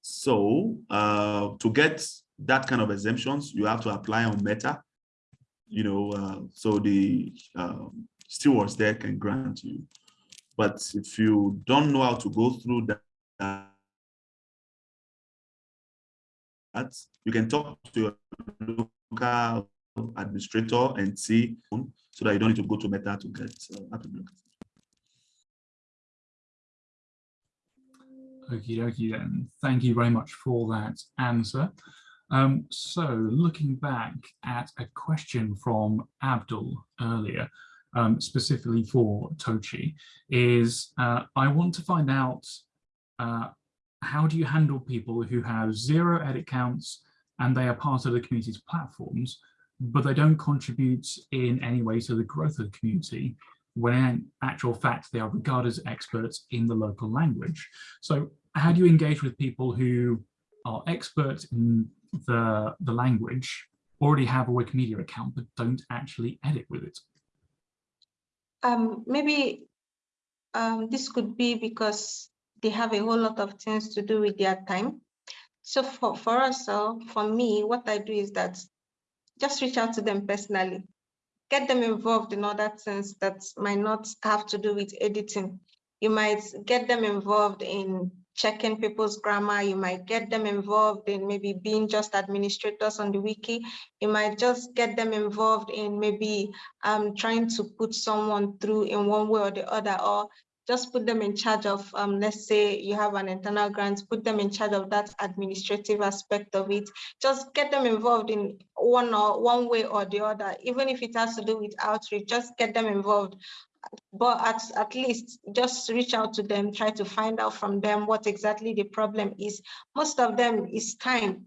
So uh, to get that kind of exemptions, you have to apply on Meta you know, uh, so the um, stewards there can grant you. But if you don't know how to go through that, that you can talk to your local administrator and see so that you don't need to go to Meta to get uh, Okie dokie then. Thank you very much for that answer. Um, so looking back at a question from Abdul earlier, um, specifically for Tochi, is uh, I want to find out uh, how do you handle people who have zero edit counts and they are part of the community's platforms, but they don't contribute in any way to the growth of the community, when in actual fact they are regarded as experts in the local language. So how do you engage with people who are experts in the, the language, already have a Wikimedia account, but don't actually edit with it? Um, maybe um, this could be because they have a whole lot of things to do with their time. So for, for us, uh, for me, what I do is that just reach out to them personally, get them involved in other things that might not have to do with editing. You might get them involved in checking people's grammar. You might get them involved in maybe being just administrators on the wiki. You might just get them involved in maybe um, trying to put someone through in one way or the other, or just put them in charge of, um, let's say you have an internal grant, put them in charge of that administrative aspect of it. Just get them involved in one or one way or the other, even if it has to do with outreach, just get them involved but at, at least just reach out to them, try to find out from them what exactly the problem is. Most of them is time.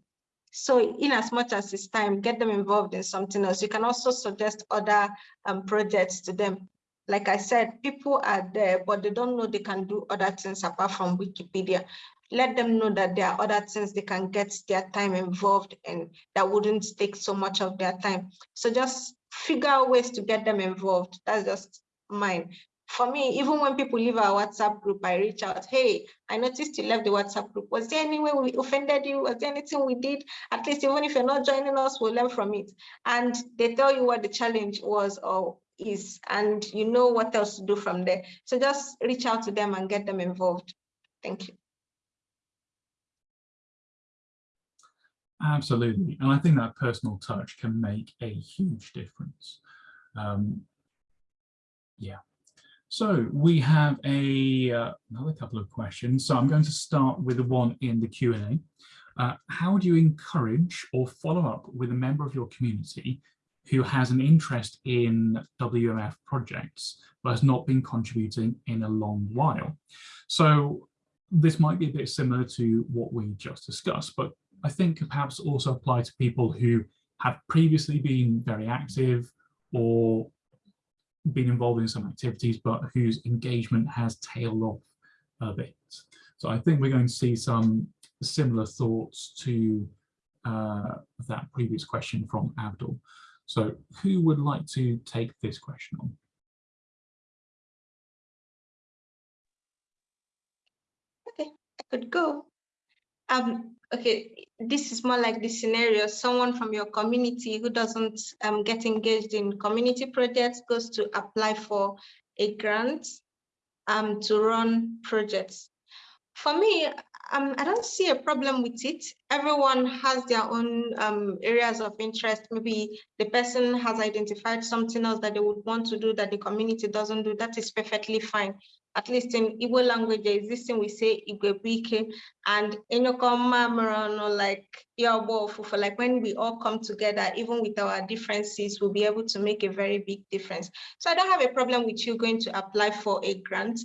So in as much as it's time, get them involved in something else. You can also suggest other um, projects to them. Like I said, people are there, but they don't know they can do other things apart from Wikipedia. Let them know that there are other things they can get their time involved in that wouldn't take so much of their time. So just figure out ways to get them involved. That's just mine. For me, even when people leave our WhatsApp group, I reach out, hey, I noticed you left the WhatsApp group. Was there any way we offended you? Was there anything we did? At least even if you're not joining us, we'll learn from it. And they tell you what the challenge was or is, and you know what else to do from there. So just reach out to them and get them involved. Thank you. Absolutely. And I think that personal touch can make a huge difference. Um, yeah. So we have a uh, another couple of questions. So I'm going to start with the one in the Q&A. Uh, how do you encourage or follow up with a member of your community who has an interest in WMF projects but has not been contributing in a long while? So this might be a bit similar to what we just discussed, but I think perhaps also apply to people who have previously been very active or been involved in some activities, but whose engagement has tailed off a bit. So I think we're going to see some similar thoughts to uh, that previous question from Abdul. So who would like to take this question on? Okay, I could go. Um, okay, this is more like the scenario, someone from your community who doesn't um, get engaged in community projects goes to apply for a grant um, to run projects. For me, um, I don't see a problem with it. Everyone has their own um, areas of interest. Maybe the person has identified something else that they would want to do that the community doesn't do. That is perfectly fine at least in Igbo language, there is this thing we say Igwebuike and Inokoma or like for like when we all come together, even with our differences, we'll be able to make a very big difference. So I don't have a problem with you going to apply for a grant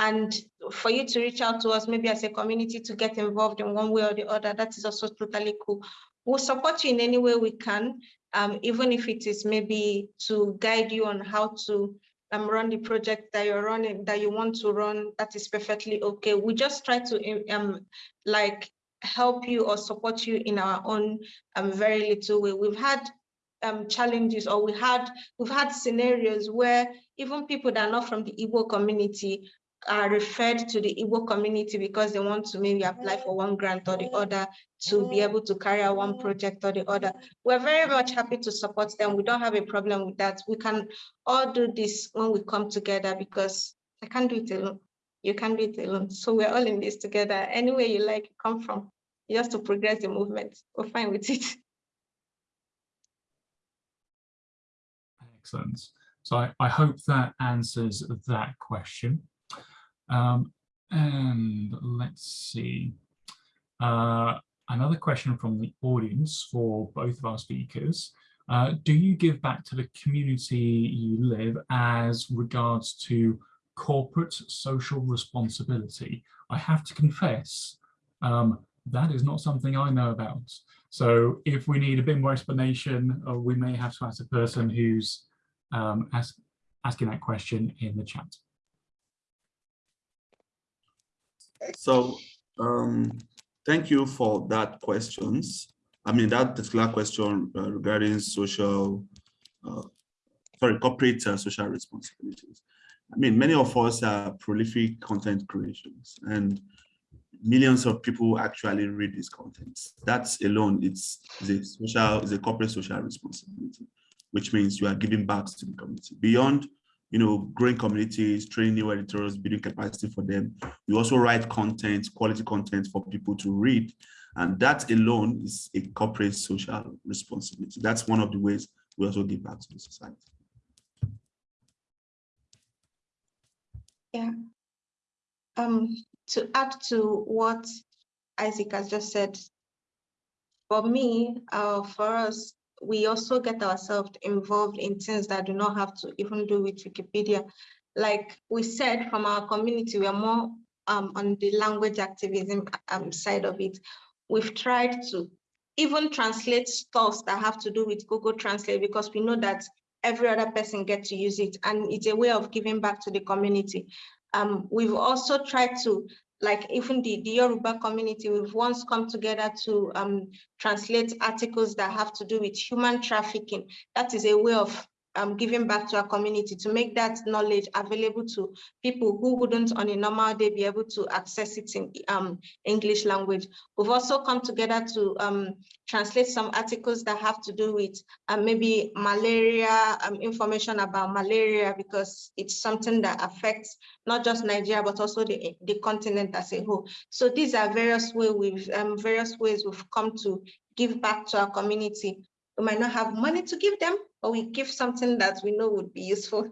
and for you to reach out to us, maybe as a community to get involved in one way or the other, that is also totally cool. We'll support you in any way we can, um, even if it is maybe to guide you on how to um, run the project that you're running, that you want to run, that is perfectly okay. We just try to um, like help you or support you in our own um, very little way. We've had um, challenges or we had we've had scenarios where even people that are not from the Igbo community are referred to the Igbo community because they want to maybe apply for one grant or the mm. other to be mm. able to carry out one project or the other. We're very much happy to support them. We don't have a problem with that. We can all do this when we come together because I can't do it alone. You can't do it alone. So we're all in this together. Anywhere you like, you come from, just to progress the movement. We're fine with it. <laughs> Excellent. So I, I hope that answers that question. Um, and let's see. Uh, another question from the audience for both of our speakers. Uh, do you give back to the community you live as regards to corporate social responsibility? I have to confess, um, that is not something I know about. So if we need a bit more explanation, uh, we may have to ask the person who's um, ask, asking that question in the chat. So um, thank you for that questions. I mean, that particular question uh, regarding social, uh, sorry, corporate uh, social responsibilities. I mean, many of us are prolific content creations and millions of people actually read these contents. That's alone, it's, a social, a corporate social responsibility, which means you are giving back to the community. Beyond you know, growing communities, training new editors, building capacity for them. We also write content, quality content for people to read. And that alone is a corporate social responsibility. That's one of the ways we also give back to the society. Yeah. Um, to add to what Isaac has just said, for me, uh, for us, we also get ourselves involved in things that do not have to even do with Wikipedia. Like we said, from our community, we are more um, on the language activism um, side of it. We've tried to even translate stuff that have to do with Google Translate because we know that every other person gets to use it and it's a way of giving back to the community. Um, we've also tried to like even the, the Yoruba community, we've once come together to um, translate articles that have to do with human trafficking. That is a way of um, giving back to our community to make that knowledge available to people who wouldn't on a normal day be able to access it in um, English language. We've also come together to um, translate some articles that have to do with um, maybe malaria, um, information about malaria, because it's something that affects not just Nigeria, but also the, the continent as a whole. So these are various ways we've um, various ways we've come to give back to our community. We might not have money to give them, but we give something that we know would be useful.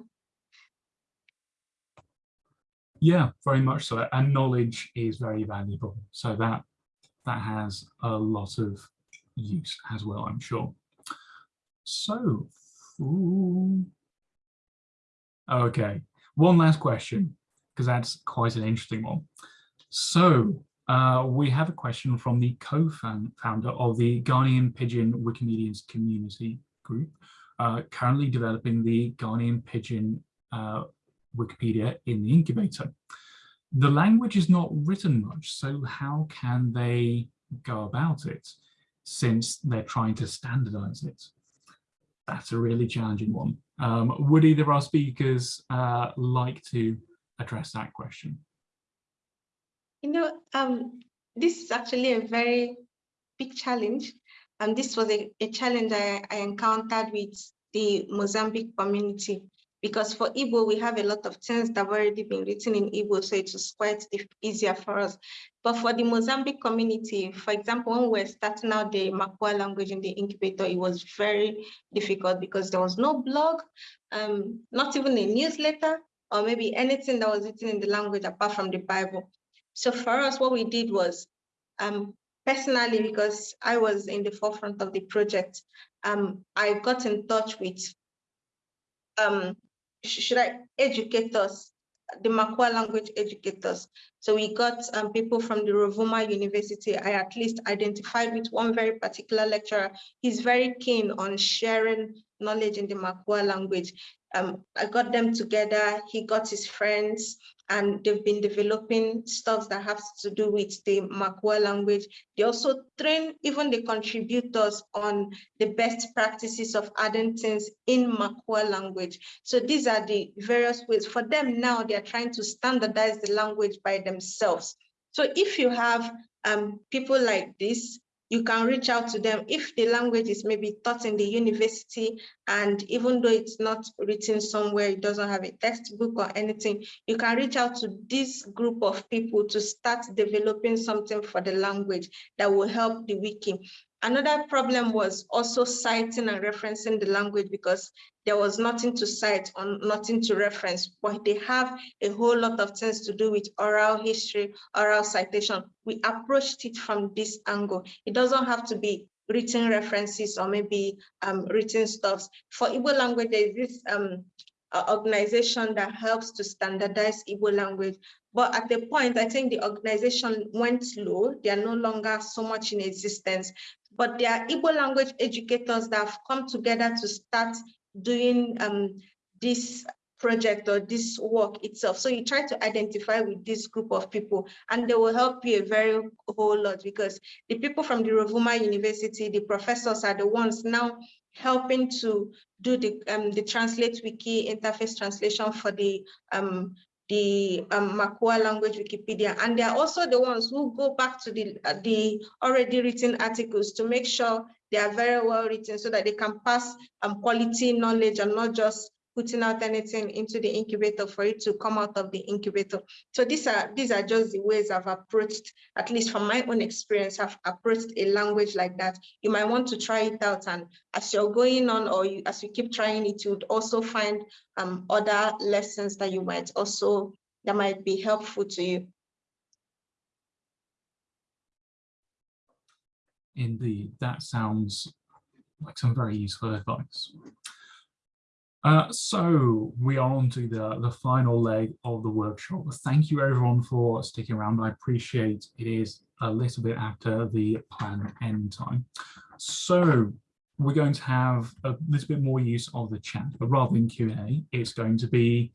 Yeah, very much so. And knowledge is very valuable. So that that has a lot of use as well, I'm sure. So, ooh. okay, one last question, because that's quite an interesting one. So uh, we have a question from the co-founder of the Ghanaian Pidgin Wikimedians community group, uh, currently developing the Ghanaian Pidgin uh, Wikipedia in the incubator. The language is not written much, so how can they go about it since they're trying to standardize it? That's a really challenging one. Um, would either of our speakers uh, like to address that question? You know, um, this is actually a very big challenge and this was a, a challenge I, I encountered with the Mozambique community because for Igbo, we have a lot of things that have already been written in Igbo, so it was quite easier for us. But for the Mozambique community, for example, when we were starting out the Makua language in the incubator, it was very difficult because there was no blog, um, not even a newsletter, or maybe anything that was written in the language apart from the Bible. So for us, what we did was um, personally, because I was in the forefront of the project, um, I got in touch with, um, should I, educators, the Makua language educators. So we got um, people from the Rovuma University. I at least identified with one very particular lecturer. He's very keen on sharing knowledge in the Makua language. Um, I got them together, he got his friends, and they've been developing stuff that has to do with the Makua language. They also train even the contributors on the best practices of adding things in Makua language. So these are the various ways. For them now, they're trying to standardize the language by themselves. So if you have um, people like this, you can reach out to them if the language is maybe taught in the university and even though it's not written somewhere, it doesn't have a textbook or anything, you can reach out to this group of people to start developing something for the language that will help the wiki. Another problem was also citing and referencing the language because there was nothing to cite or nothing to reference, but they have a whole lot of things to do with oral history, oral citation. We approached it from this angle. It doesn't have to be written references or maybe um, written stuffs. For Igbo language, there is this um, organization that helps to standardize Igbo language. But at the point, I think the organization went low. They are no longer so much in existence but there are Igbo language educators that have come together to start doing um, this project or this work itself. So you try to identify with this group of people and they will help you a very whole lot because the people from the Rovuma University, the professors are the ones now helping to do the um, the translate wiki interface translation for the um, the um, Makua language Wikipedia, and they are also the ones who go back to the, uh, the already written articles to make sure they are very well written so that they can pass um, quality knowledge and not just putting out anything into the incubator for it to come out of the incubator. So these are these are just the ways I've approached, at least from my own experience, I've approached a language like that. You might want to try it out and as you're going on or you, as you keep trying it, you would also find um, other lessons that you might also, that might be helpful to you. Indeed, that sounds like some very useful advice. Uh, so we are on to the, the final leg of the workshop. Thank you everyone for sticking around. I appreciate it is a little bit after the planned end time. So we're going to have a little bit more use of the chat, but rather than Q&A, it's going to be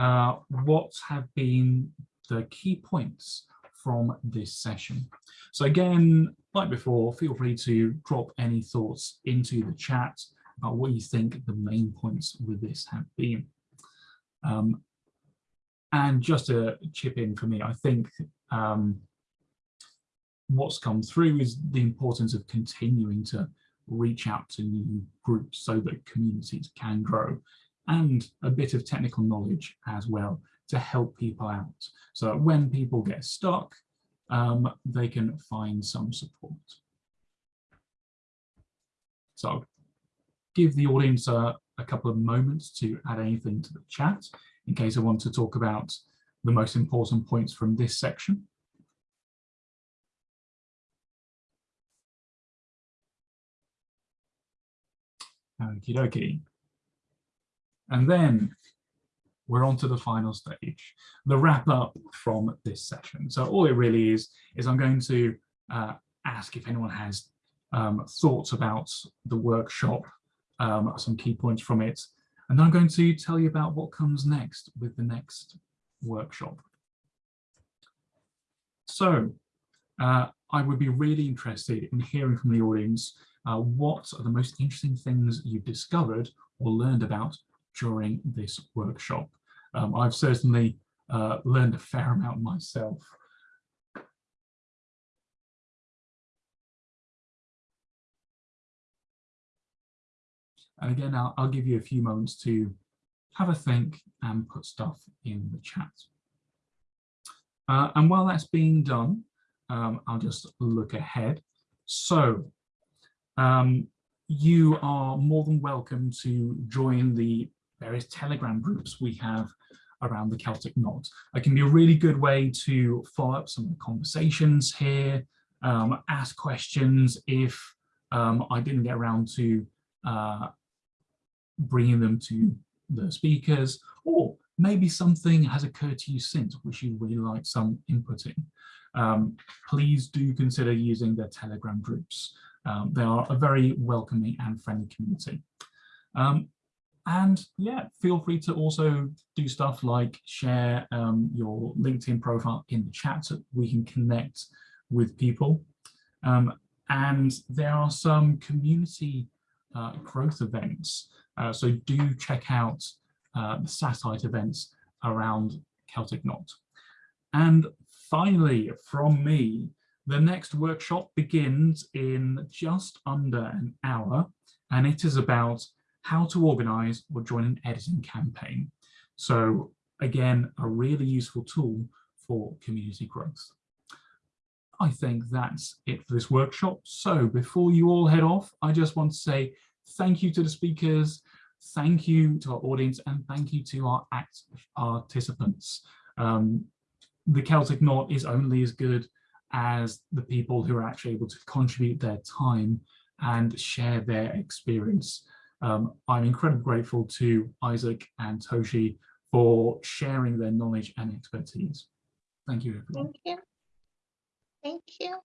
uh, what have been the key points from this session. So again, like before, feel free to drop any thoughts into the chat what you think the main points with this have been. Um, and just to chip in for me, I think um, what's come through is the importance of continuing to reach out to new groups so that communities can grow and a bit of technical knowledge as well to help people out. So when people get stuck, um, they can find some support. So give the audience a, a couple of moments to add anything to the chat in case I want to talk about the most important points from this section. Okie dokie. And then we're on to the final stage, the wrap up from this session. So all it really is, is I'm going to uh, ask if anyone has um, thoughts about the workshop um, some key points from it. And then I'm going to tell you about what comes next with the next workshop. So uh, I would be really interested in hearing from the audience uh, what are the most interesting things you've discovered or learned about during this workshop. Um, I've certainly uh, learned a fair amount myself. And again, I'll, I'll give you a few moments to have a think and put stuff in the chat. Uh, and while that's being done, um, I'll just look ahead. So um, you are more than welcome to join the various Telegram groups we have around the Celtic Knot. It can be a really good way to follow up some of the conversations here, um, ask questions if um, I didn't get around to uh, bringing them to the speakers, or maybe something has occurred to you since which you really like some inputting. Um, please do consider using the Telegram groups. Um, they are a very welcoming and friendly community. Um, and yeah, feel free to also do stuff like share um, your LinkedIn profile in the chat so we can connect with people. Um, and there are some community uh, growth events so do check out uh, the satellite events around Celtic Knot. And finally, from me, The next workshop begins in just under an hour, and it is about how to organize or join an editing campaign. So again, a really useful tool for community growth. I think that's it for this workshop. So before you all head off, I just want to say thank you to the speakers, thank you to our audience, and thank you to our active participants. Um, the Celtic Knot is only as good as the people who are actually able to contribute their time and share their experience. Um, I'm incredibly grateful to Isaac and Tochi for sharing their knowledge and expertise. Thank you, everyone. Thank you. Thank you.